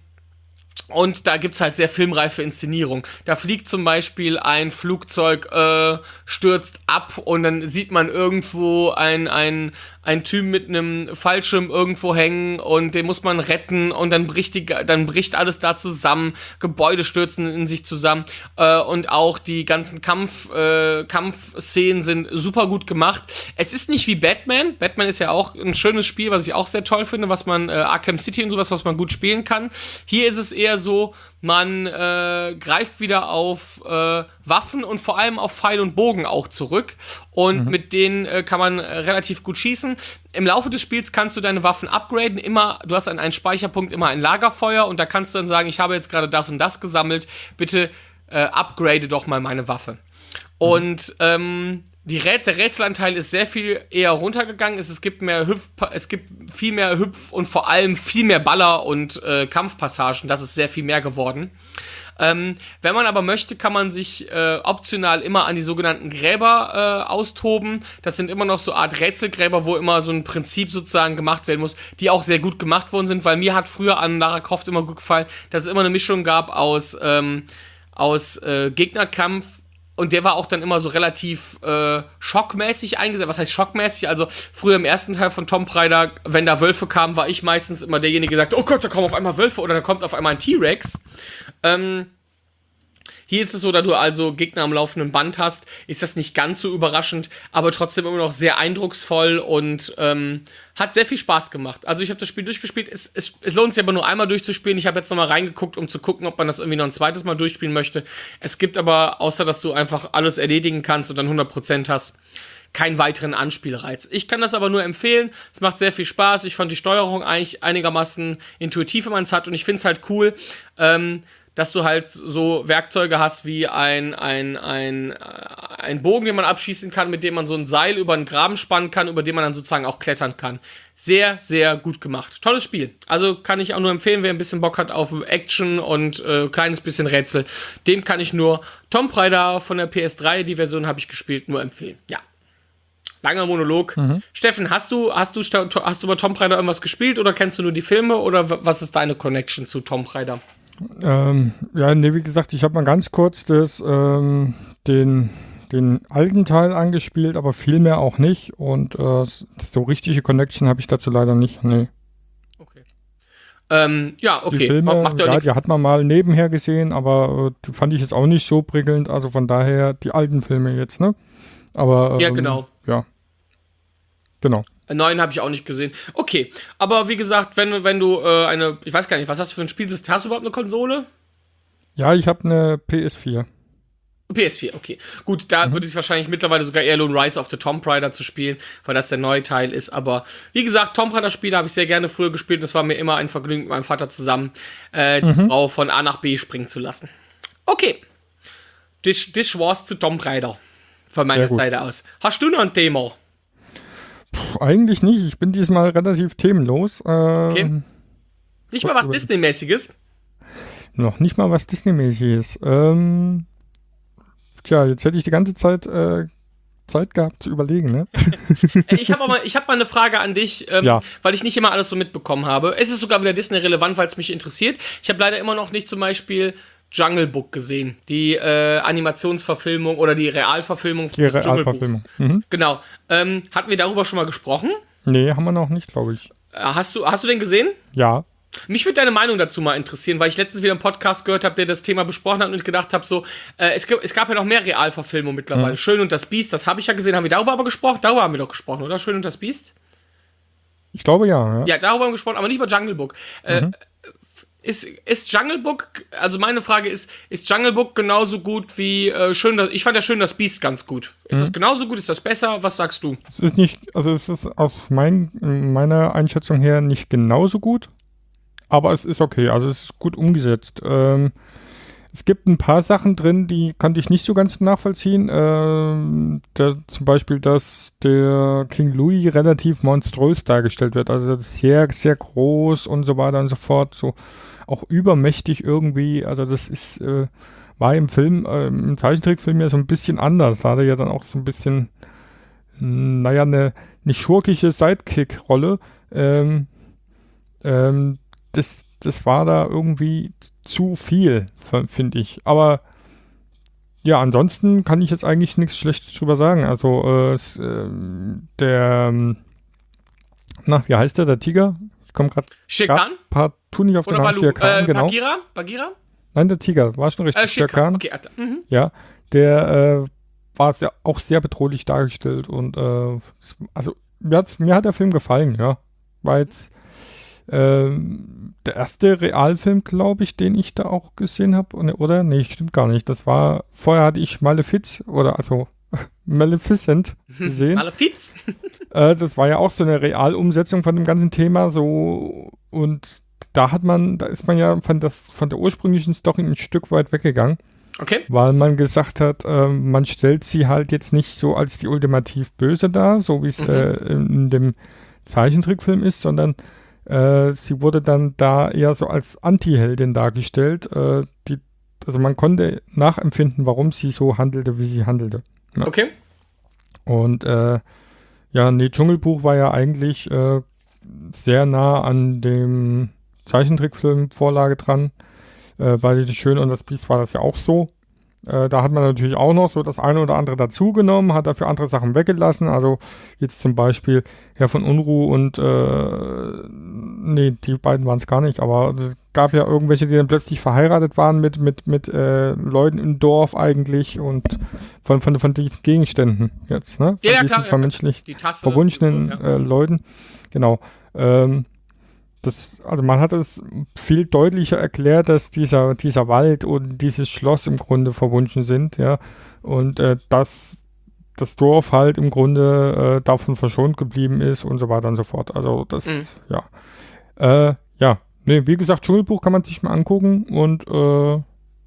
und da gibt's halt sehr filmreife Inszenierung. Da fliegt zum Beispiel ein Flugzeug, äh, stürzt ab und dann sieht man irgendwo ein, ein, ein Typ mit einem Fallschirm irgendwo hängen und den muss man retten und dann bricht, die, dann bricht alles da zusammen, Gebäude stürzen in sich zusammen äh, und auch die ganzen Kampf, äh, Kampfszenen sind super gut gemacht. Es ist nicht wie Batman. Batman ist ja auch ein schönes Spiel, was ich auch sehr toll finde, was man, äh, Arkham City und sowas, was man gut spielen kann. Hier ist es eher so, man äh, greift wieder auf äh, Waffen und vor allem auf Pfeil und Bogen auch zurück. Und mhm. mit denen äh, kann man äh, relativ gut schießen. Im Laufe des Spiels kannst du deine Waffen upgraden. Immer, du hast an einem Speicherpunkt immer ein Lagerfeuer und da kannst du dann sagen, ich habe jetzt gerade das und das gesammelt. Bitte äh, upgrade doch mal meine Waffe. Mhm. Und ähm, Rät der Rätselanteil ist sehr viel eher runtergegangen. Es, es gibt mehr Hüpf, es gibt viel mehr Hüpf und vor allem viel mehr Baller und äh, Kampfpassagen. Das ist sehr viel mehr geworden. Ähm, wenn man aber möchte, kann man sich äh, optional immer an die sogenannten Gräber äh, austoben. Das sind immer noch so Art Rätselgräber, wo immer so ein Prinzip sozusagen gemacht werden muss, die auch sehr gut gemacht worden sind, weil mir hat früher an Lara Croft immer gut gefallen, dass es immer eine Mischung gab aus, ähm, aus äh, Gegnerkampf und der war auch dann immer so relativ äh, schockmäßig eingesetzt. Was heißt schockmäßig? Also früher im ersten Teil von Tom Raider, wenn da Wölfe kamen, war ich meistens immer derjenige, der sagt, oh Gott, da kommen auf einmal Wölfe oder da kommt auf einmal ein T-Rex. Ähm, hier ist es so, da du also Gegner am laufenden Band hast, ist das nicht ganz so überraschend, aber trotzdem immer noch sehr eindrucksvoll und ähm, hat sehr viel Spaß gemacht. Also ich habe das Spiel durchgespielt. Es, es, es, lohnt sich aber nur einmal durchzuspielen. Ich habe jetzt nochmal reingeguckt, um zu gucken, ob man das irgendwie noch ein zweites Mal durchspielen möchte. Es gibt aber, außer dass du einfach alles erledigen kannst und dann 100% hast, keinen weiteren Anspielreiz. Ich kann das aber nur empfehlen. Es macht sehr viel Spaß. Ich fand die Steuerung eigentlich einigermaßen intuitiv, wenn man es hat. Und ich finde es halt cool, ähm, dass du halt so Werkzeuge hast wie ein, ein, ein, äh, ein Bogen, den man abschießen kann, mit dem man so ein Seil über einen Graben spannen kann, über den man dann sozusagen auch klettern kann. Sehr, sehr gut gemacht. Tolles Spiel. Also kann ich auch nur empfehlen, wer ein bisschen Bock hat auf Action und äh, kleines bisschen Rätsel, dem kann ich nur Tomb Raider von der PS3, die Version habe ich gespielt, nur empfehlen. Ja. Langer Monolog. Mhm. Steffen, hast du, hast du, hast du bei Tomb Raider irgendwas gespielt oder kennst du nur die Filme oder was ist deine Connection zu Tomb Raider? Ähm, ja, nee, wie gesagt, ich habe mal ganz kurz das, ähm, den, den alten Teil angespielt, aber viel mehr auch nicht. Und äh, so richtige Connection habe ich dazu leider nicht. Nee. Okay. Ähm, ja, okay. Die Filme, Macht ja, ja, die hat man mal nebenher gesehen, aber äh, fand ich jetzt auch nicht so prickelnd. Also von daher die alten Filme jetzt, ne? Aber Ja, ähm, genau. Ja. Genau. Neuen habe ich auch nicht gesehen. Okay, aber wie gesagt, wenn, du- wenn du äh, eine, ich weiß gar nicht, was hast du für ein Spielsystem? Hast du überhaupt eine Konsole? Ja, ich habe eine PS4. PS4, okay. Gut, da Mhm. würde ich wahrscheinlich mittlerweile sogar eher lohnen, Rise of the Tomb Raider zu spielen, weil das der neue Teil ist. Aber wie gesagt, Tomb Raider Spiele habe ich sehr gerne früher gespielt. Das war mir immer ein Vergnügen mit meinem Vater zusammen, äh, Mhm. die Frau von A nach B springen zu lassen. Okay. Das, das war's zu Tomb Raider. Von meiner. Seite aus. Hast du noch ein Thema? Puh, eigentlich nicht. Ich bin diesmal relativ themenlos. Äh, Okay. Nicht mal was Disney-mäßiges? Noch nicht mal was Disney-mäßig ist. Ähm, tja, jetzt hätte ich die ganze Zeit äh, Zeit gehabt zu überlegen, ne? Ich habe mal, ich hab mal eine Frage an dich, ähm, Ja. weil ich nicht immer alles so mitbekommen habe. Es ist sogar wieder Disney-relevant, weil es mich interessiert. Ich habe leider immer noch nicht zum Beispiel Jungle Book gesehen. Die äh, Animationsverfilmung oder die Realverfilmung Die des Dschungelbuchs. Realverfilmung. Mhm. Genau. Ähm, hatten wir darüber schon mal gesprochen? Nee, haben wir noch nicht, glaube ich. Äh, Hast du, hast du den gesehen? Ja. Mich würde deine Meinung dazu mal interessieren, weil ich letztens wieder einen Podcast gehört habe, der das Thema besprochen hat und ich gedacht habe, so, äh, es, gab- es gab ja noch mehr Realverfilmungen mittlerweile. Schön und das Biest, das habe ich ja gesehen. Haben wir darüber aber gesprochen? Darüber haben wir doch gesprochen, oder? Schön und das Biest? Ich glaube ja. ja. Ja, darüber haben wir gesprochen, aber nicht über Jungle Book. Äh, ist, ist Jungle Book, also meine Frage ist, ist Jungle Book genauso gut wie äh, schön, das, ich fand ja schön das Biest ganz gut. Ist das genauso gut? Ist das besser? Was sagst du? Es ist nicht, also es ist aus mein, meiner Einschätzung her nicht genauso gut, aber es ist okay, also es ist gut umgesetzt. Ähm, es gibt ein paar Sachen drin, die konnte ich nicht so ganz nachvollziehen. Ähm, der, zum Beispiel, dass der King Louis relativ monströs dargestellt wird, also sehr, sehr groß und so weiter und so fort, so auch übermächtig irgendwie. Also das ist, äh, war im Film, äh, im Zeichentrickfilm ja so ein bisschen anders. Da hat er ja dann auch so ein bisschen naja, eine, eine schurkische Sidekick-Rolle. Ähm, ähm, das, das war da irgendwie zu viel, finde ich. Aber ja, ansonsten kann ich jetzt eigentlich nichts Schlechtes drüber sagen. Also, äh, ähm, der, ähm, na, wie heißt der, der Tiger? Ich komme gerade Shirkan? partout nicht auf den Oder Namen. Balu? Shere Khan, äh, genau. Bagheera? Bagheera? Nein, der Tiger, war schon richtig. Äh, Shirkan. Okay, Alter. Mhm. Ja, der äh, war sehr, auch sehr bedrohlich dargestellt und äh, also mir, mir hat der Film gefallen, ja. War jetzt ähm, der erste Realfilm, glaube ich, den ich da auch gesehen habe, oder? Nee, stimmt gar nicht. Das war, vorher hatte ich Malefiz oder also Maleficent gesehen. Malefiz? Äh, das war ja auch so eine Realumsetzung von dem ganzen Thema, so und da hat man, da ist man ja von, das, von der ursprünglichen Story ein Stück weit weggegangen Okay. weil man gesagt hat, ähm, man stellt sie halt jetzt nicht so als die ultimativ Böse dar, so wie es Mhm. äh, in dem Zeichentrickfilm ist, sondern äh, sie wurde dann da eher so als Anti-Heldin dargestellt. Äh, die, also man konnte nachempfinden, warum sie so handelte, wie sie handelte. Ja. Okay. Und äh, ja, nee, Dschungelbuch war ja eigentlich äh, sehr nah an dem Zeichentrickfilm-Vorlage dran. Äh, bei Die Schöne und das Biest war das ja auch so. Äh, da hat man natürlich auch noch so das eine oder andere dazugenommen, hat dafür andere Sachen weggelassen. Also jetzt zum Beispiel Herr von Unruh und äh, nee, die beiden waren es gar nicht, aber es gab ja irgendwelche, die dann plötzlich verheiratet waren mit, mit, mit äh, Leuten im Dorf eigentlich und von, von, von diesen Gegenständen jetzt, ne? Von Ja, klar, ja, vermenschlicht Die verwunschenen ja. äh, Leuten. Genau. Ähm, das, also man hat es viel deutlicher erklärt, dass dieser, dieser Wald und dieses Schloss im Grunde verwunschen sind, ja. Und äh, dass das Dorf halt im Grunde äh, davon verschont geblieben ist und so weiter und so fort. Also das, Mhm. ja. Äh, ja, nee, wie gesagt, Dschungelbuch kann man sich mal angucken und äh,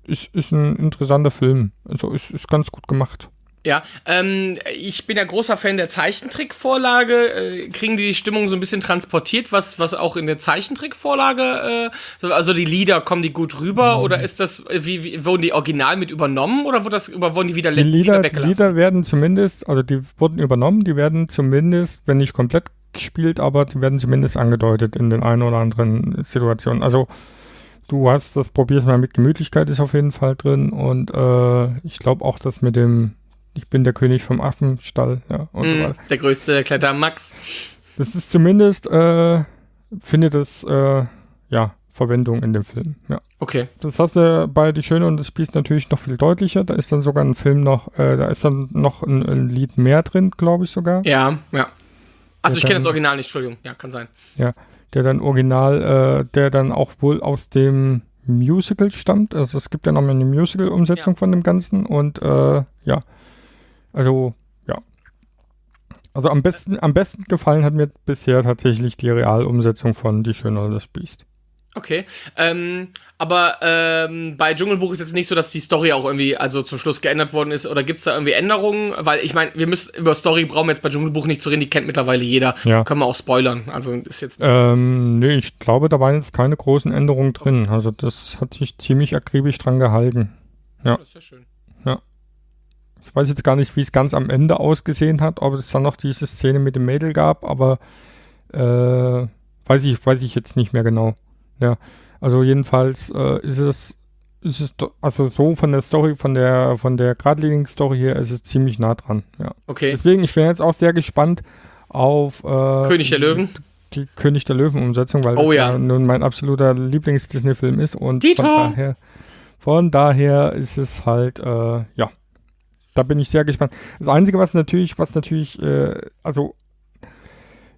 ist, ist ein interessanter Film. Also ist, ist ganz gut gemacht. Ja, ähm, ich bin ja großer Fan der Zeichentrickvorlage. Äh, kriegen die die Stimmung so ein bisschen transportiert, was, was auch in der Zeichentrickvorlage, äh, so, also die Lieder, kommen die gut rüber oder ist das, äh, wie, wie, wurden die original mit übernommen oder wurde das, wurden die wieder, Die Lieder, die weggelassen? Lieder werden zumindest, also die wurden übernommen, die werden zumindest, wenn nicht komplett gespielt, aber die werden zumindest angedeutet in den einen oder anderen Situationen. Also du hast das probier's mal mit Gemütlichkeit ist auf jeden Fall drin und äh, ich glaube auch, dass mit dem ich bin der König vom Affenstall, ja, und so Mhm, weiter. der größte Kletterer Max. Das ist zumindest, äh, findet es, äh, ja, Verwendung in dem Film, ja. Okay. Das hast du bei Die Schöne und das Biest natürlich noch viel deutlicher. Da ist dann sogar ein Film noch, äh, da ist dann noch ein, ein Lied mehr drin, glaube ich sogar. Ja, ja. Also ich Ja, kenne das Original nicht, Entschuldigung. Ja, kann sein. Der dann original, äh, der dann auch wohl aus dem Musical stammt. Also es gibt ja noch mal eine Musical-Umsetzung Ja. von dem Ganzen und äh, ja, also ja. Also am besten, am besten gefallen hat mir bisher tatsächlich die Realumsetzung von Die Schöne und das Biest. Okay. Ähm, aber ähm, bei Dschungelbuch ist jetzt nicht so, dass die Story auch irgendwie also zum Schluss geändert worden ist. Oder gibt es da irgendwie Änderungen? Weil ich meine, wir müssen über Story brauchen wir jetzt bei Dschungelbuch nicht zu reden, die kennt mittlerweile jeder. Ja. Können wir auch spoilern. Also ist jetzt. Ähm, nee, ich glaube, da waren jetzt keine großen Änderungen drin. Also das hat sich ziemlich akribisch dran gehalten. ja. Das ist ja schön. Ich weiß jetzt gar nicht, wie es ganz am Ende ausgesehen hat, ob es dann noch diese Szene mit dem Mädel gab, aber äh, weiß ich, weiß ich jetzt nicht mehr genau. Ja, also jedenfalls äh, ist es, ist es, also so von der Story, von der, von der geradlinigen Story her, ist es ziemlich nah dran. Ja. Okay. Deswegen, ich bin jetzt auch sehr gespannt auf äh, König der Löwen. die König der Löwen-Umsetzung, weil Oh das ja. nun mein absoluter Lieblings-Disney-Film ist und Dito! von daher, von daher ist es halt, äh, ja, da bin ich sehr gespannt. Das Einzige, was natürlich, was natürlich, äh, also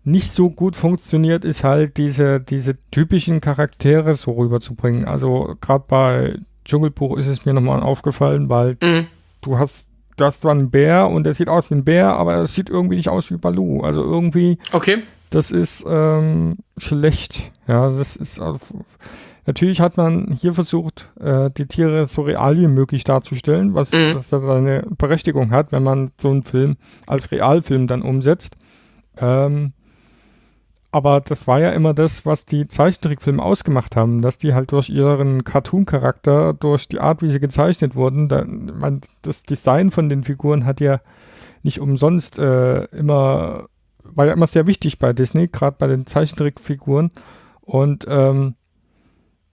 nicht so gut funktioniert, ist halt diese, diese typischen Charaktere so rüberzubringen. Also gerade bei Dschungelbuch ist es mir nochmal aufgefallen, weil Mhm. du hast, du hast zwar einen Bär und der sieht aus wie ein Bär, aber er sieht irgendwie nicht aus wie Baloo. Also irgendwie Okay. das ist ähm, schlecht. Ja, das ist auf, natürlich hat man hier versucht, äh, die Tiere so real wie möglich darzustellen, was, Mhm. seine Berechtigung hat, wenn man so einen Film als Realfilm dann umsetzt. Ähm, aber das war ja immer das, was die Zeichentrickfilme ausgemacht haben, dass die halt durch ihren Cartoon-Charakter, durch die Art, wie sie gezeichnet wurden, da, man, das Design von den Figuren hat ja nicht umsonst äh, immer, war ja immer sehr wichtig bei Disney, gerade bei den Zeichentrickfiguren. Und ähm,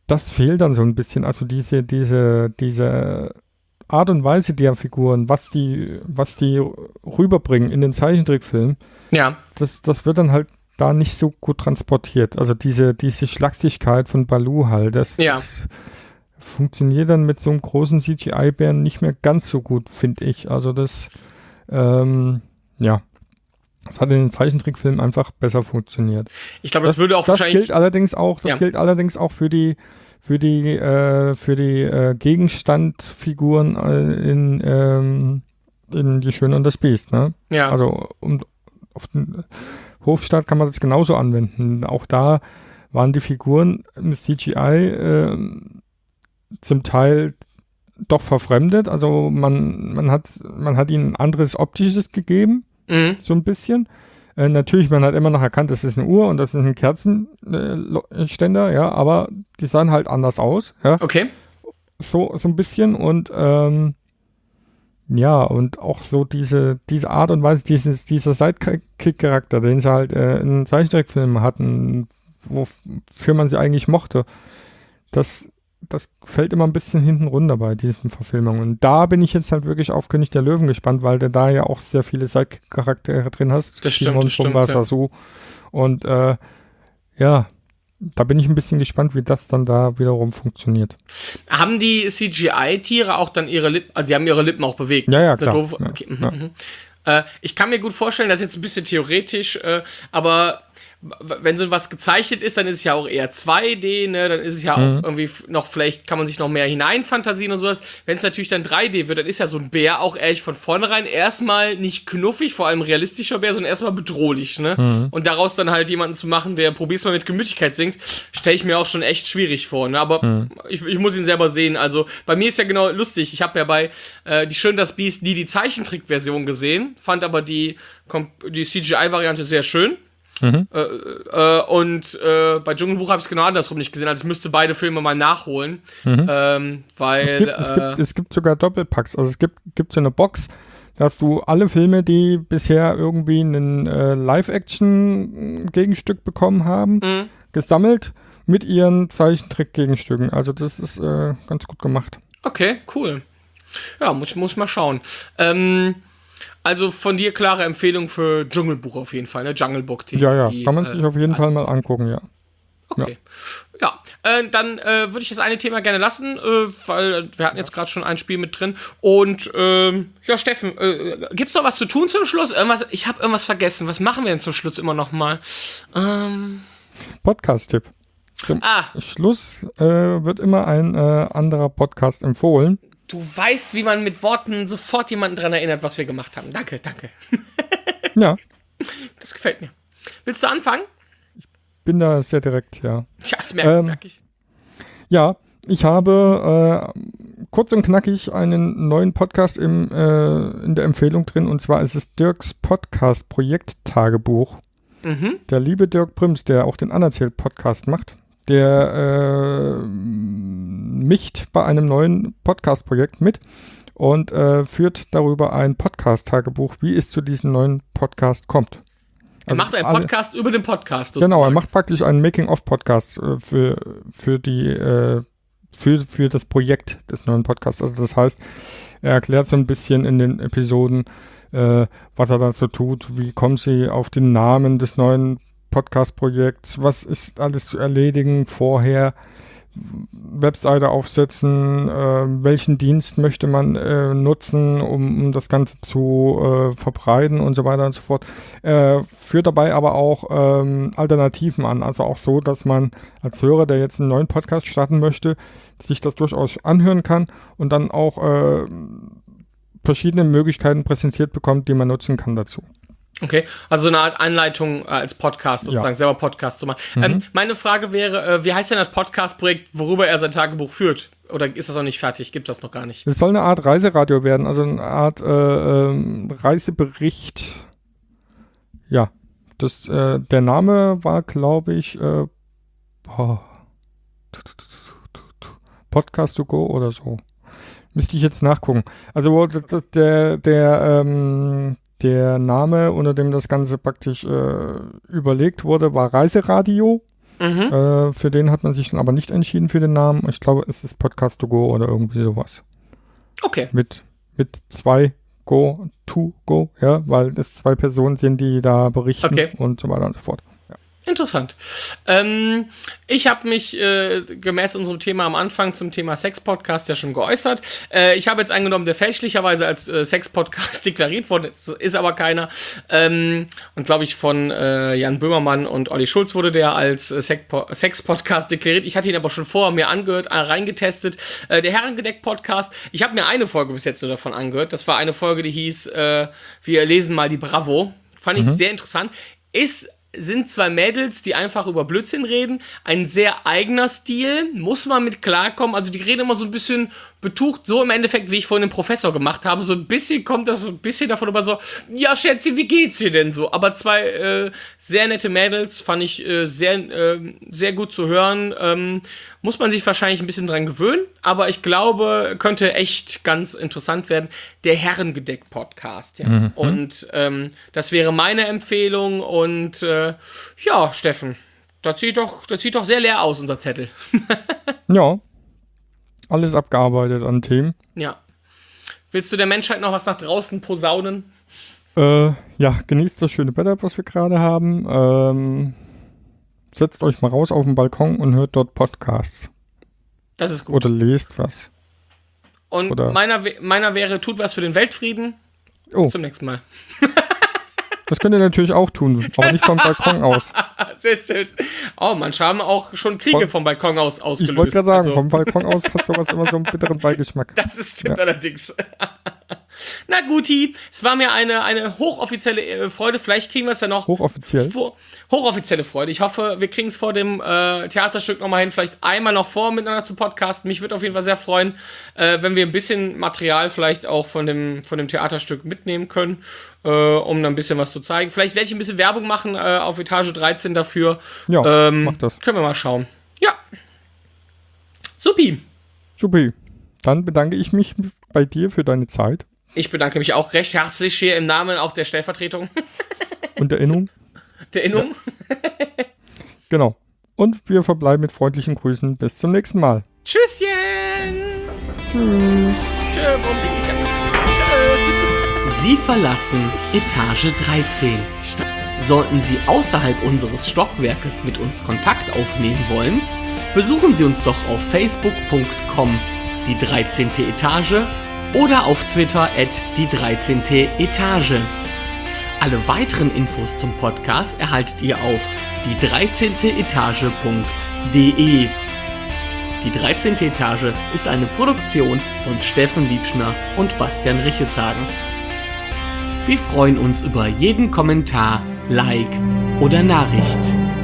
das fehlt dann so ein bisschen. Also diese, diese, diese Art und Weise der Figuren, was die, was die rüberbringen in den Zeichentrickfilmen, Ja. das, das wird dann halt da nicht so gut transportiert. Also diese, diese Schlachsigkeit von Baloo halt, das, Ja. das funktioniert dann mit so einem großen CGI-Bären nicht mehr ganz so gut, finde ich. Also das, ähm, ja. Das hat in den Zeichentrickfilmen einfach besser funktioniert. Ich glaube, das, würde auch das wahrscheinlich. gilt allerdings auch, das Ja. gilt allerdings auch für die für die äh, für die äh, Gegenstandfiguren äh, in ähm, in die Schöne und das Biest, ne? ja. Also um, auf den Hofstaat kann man das genauso anwenden. Auch da waren die Figuren im CGI ähm, zum Teil doch verfremdet. Also man, man, hat, man hat ihnen ein anderes optisches gegeben, mhm. so ein bisschen. Äh, natürlich, man hat immer noch erkannt, das ist eine Uhr und das ist ein Kerzenständer, ja, aber die sahen halt anders aus, ja Okay. so, so ein bisschen und ähm, ja, und auch so diese, diese Art und Weise, dieses, dieser Sidekick-Charakter, den sie halt äh, in Zeichentrickfilmen hatten, wofür man sie eigentlich mochte, das, das fällt immer ein bisschen hinten runter bei diesen Verfilmungen. Und da bin ich jetzt halt wirklich auf König der Löwen gespannt, weil du da ja auch sehr viele Sidekick-Charaktere drin hast. Das stimmt, das stimmt, ja. Und äh, ja, da bin ich ein bisschen gespannt, wie das dann da wiederum funktioniert. Haben die CGI-Tiere auch dann ihre Lippen, also sie haben ihre Lippen auch bewegt? Ja, ja, klar. Ja, Okay. mhm, ja. mhm. Äh, ich kann mir gut vorstellen, das ist jetzt ein bisschen theoretisch, äh, aber wenn so was gezeichnet ist, dann ist es ja auch eher 2D, ne? Dann ist es ja Mhm. auch irgendwie noch, vielleicht kann man sich noch mehr hineinfantasieren und sowas. Wenn es natürlich dann 3D wird, dann ist ja so ein Bär auch ehrlich von vornherein erstmal nicht knuffig, vor allem realistischer Bär, sondern erstmal bedrohlich, ne? Mhm. Und daraus dann halt jemanden zu machen, der probier's mal mit Gemütlichkeit singt, stelle ich mir auch schon echt schwierig vor, ne? Aber Mhm. ich, ich muss ihn selber sehen. Also bei mir ist ja genau lustig. Ich habe ja bei äh, Die Schön das Biest nie die Zeichentrickversion gesehen, fand aber die, die CGI-Variante sehr schön. Mhm. Äh, äh, und äh, bei Dschungelbuch habe ich es genau andersrum nicht gesehen. Also ich müsste beide Filme mal nachholen. Ähm, weil. Mhm. Es gibt, es, äh, gibt, es gibt sogar Doppelpacks. Also es gibt, gibt so eine Box, da hast du alle Filme, die bisher irgendwie ein äh, Live-Action-Gegenstück bekommen haben, Mhm. gesammelt mit ihren Zeichentrick-Gegenstücken. Also das ist äh, ganz gut gemacht. Okay, cool. Ja, muss, muss mal schauen. Ähm, also von dir klare Empfehlung für Dschungelbuch auf jeden Fall, ne? Jungle Book. Die, Ja, ja, kann man äh, sich auf jeden Fall mal angucken, ja. Okay. Ja, äh, dann äh, würde ich das eine Thema gerne lassen, äh, weil wir hatten jetzt gerade schon ein Spiel mit drin. Und ähm, ja, Steffen, äh, gibt's noch was zu tun zum Schluss? Irgendwas, ich habe irgendwas vergessen. Was machen wir denn zum Schluss immer noch mal? Ähm, Podcast-Tipp. Zum ah, Schluss äh, wird immer ein äh, anderer Podcast empfohlen. Du weißt, wie man mit Worten sofort jemanden dran erinnert, was wir gemacht haben. Danke, danke. Ja, Das gefällt mir. Willst du anfangen? bin da sehr direkt, ja. Ja, das merke Ähm, merk ich. Ja, ich habe äh, kurz und knackig einen neuen Podcast im, äh, in der Empfehlung drin und zwar ist es Dirks Podcast Projekt Tagebuch. Mhm. Der liebe Dirk Prims, der auch den Anerzählt Podcast macht, der äh, mischt bei einem neuen Podcast-Projekt mit und äh, führt darüber ein Podcast-Tagebuch, wie es zu diesem neuen Podcast kommt. Er Also macht einen alle- Podcast über den Podcast. Genau, er sozusagen. macht praktisch einen Making-of-Podcast äh, für, für die äh, für, für das Projekt des neuen Podcasts. Also das heißt, er erklärt so ein bisschen in den Episoden, äh, was er dazu tut, wie kommen sie auf den Namen des neuen Podcast-Projekts, was ist alles zu erledigen vorher, Webseite aufsetzen, äh, welchen Dienst möchte man äh, nutzen, um, um das Ganze zu äh, verbreiten und so weiter und so fort. Äh, führt dabei aber auch ähm, Alternativen an. Also auch so, dass man als Hörer, der jetzt einen neuen Podcast starten möchte, sich das durchaus anhören kann und dann auch äh, verschiedene Möglichkeiten präsentiert bekommt, die man nutzen kann dazu. Okay, also eine Art Anleitung äh, als Podcast sozusagen, Ja. Mhm. selber Podcast zu machen. Ähm, meine Frage wäre, äh, wie heißt denn das Podcast-Projekt, worüber er sein Tagebuch führt? Oder ist das noch nicht fertig? Gibt das noch gar nicht? Es soll eine Art Reiseradio werden, also eine Art äh, ähm, Reisebericht. Ja, das, äh, der Name war, glaube ich, äh, boah, Podcast to go oder so. Müsste ich jetzt nachgucken. Also der, der, ähm, der Name, unter dem das Ganze praktisch äh, überlegt wurde, war Reiseradio. Mhm. Äh, für den hat man sich dann aber nicht entschieden für den Namen. Ich glaube, es ist Podcast to go oder irgendwie sowas Okay. mit, mit zwei Go, to Go, ja, weil es zwei Personen sind, die da berichten Okay. und so weiter und so fort. Interessant. Ähm, ich habe mich äh, gemäß unserem Thema am Anfang zum Thema Sex-Podcast ja schon geäußert. Äh, ich habe jetzt angenommen, der fälschlicherweise als äh, Sex-Podcast deklariert wurde, ist, ist aber keiner. Ähm, und glaube ich, von äh, Jan Böhmermann und Olli Schulz wurde der als äh, Sex-Po- Sex-Podcast deklariert. Ich hatte ihn aber schon vorher mir angehört, äh, reingetestet. Der Herrengedeck-Podcast, ich habe mir eine Folge bis jetzt nur davon angehört. Das war eine Folge, die hieß Wir lesen mal die Bravo. Fand ich sehr interessant. Ist sind zwei Mädels, die einfach über Blödsinn reden. Ein sehr eigener Stil, muss man mit klarkommen. Also die reden immer so ein bisschen betucht, so im Endeffekt, wie ich vorhin den Professor gemacht habe. So ein bisschen kommt das so ein bisschen davon über so, ja Schätzchen, wie geht's dir denn so? Aber zwei äh, sehr nette Mädels, fand ich äh, sehr, äh, sehr gut zu hören. Ähm, muss man sich wahrscheinlich ein bisschen dran gewöhnen, aber ich glaube, könnte echt ganz interessant werden. Der Herrengedeck-Podcast, ja. Und ähm, das wäre meine Empfehlung. Und äh, ja, Steffen, das sieht doch, das sieht doch sehr leer aus, unser Zettel. Ja, alles abgearbeitet an Themen. Ja. Willst du der Menschheit noch was nach draußen posaunen? Äh, ja, genießt das schöne Wetter, was wir gerade haben. Ähm, setzt euch mal raus auf den Balkon und hört dort Podcasts. Das ist gut. Oder lest was. Und oder- meiner, meiner wäre, tut was für den Weltfrieden. Oh, Zum nächsten Mal. das könnt ihr natürlich auch tun, aber nicht vom Balkon aus. Sehr schön. Oh, manche haben auch schon Kriege Von- vom Balkon aus Ich ausgelöst. wollte gerade sagen, Also- vom Balkon aus hat sowas immer so einen bitteren Beigeschmack. Das ist stimmt allerdings. Na guti, es war mir eine, eine hochoffizielle äh, Freude. Vielleicht kriegen wir es ja noch. Hochoffiziell. Vor, hochoffizielle Freude. Ich hoffe, wir kriegen es vor dem äh, Theaterstück nochmal hin, vielleicht einmal noch vor, miteinander zu podcasten. Mich würde auf jeden Fall sehr freuen, äh, wenn wir ein bisschen Material vielleicht auch von dem, von dem Theaterstück mitnehmen können, äh, um dann ein bisschen was zu zeigen. Vielleicht werde ich ein bisschen Werbung machen äh, auf Etage 13 dafür. Ja, ähm, mach das. Können wir mal schauen. Ja. Supi. Supi. Dann bedanke ich mich bei dir für deine Zeit Ich bedanke mich auch recht herzlich hier im Namen auch der Stellvertretung und Erinnerung. der Innung. Genau. Und wir verbleiben mit freundlichen Grüßen. Bis zum nächsten Mal. Tschüsschen! Tschüss. Sie verlassen Etage 13. St Sollten Sie außerhalb unseres Stockwerkes mit uns Kontakt aufnehmen wollen, besuchen Sie uns doch auf facebook.com die 13. Etage oder auf Twitter at die 13. Etage. Alle weiteren Infos zum Podcast erhaltet ihr auf die 13. Etage.de. Die 13. Etage ist eine Produktion von Steffen Liebschner und Bastian Richetshagen. Wir freuen uns über jeden Kommentar, Like oder Nachricht.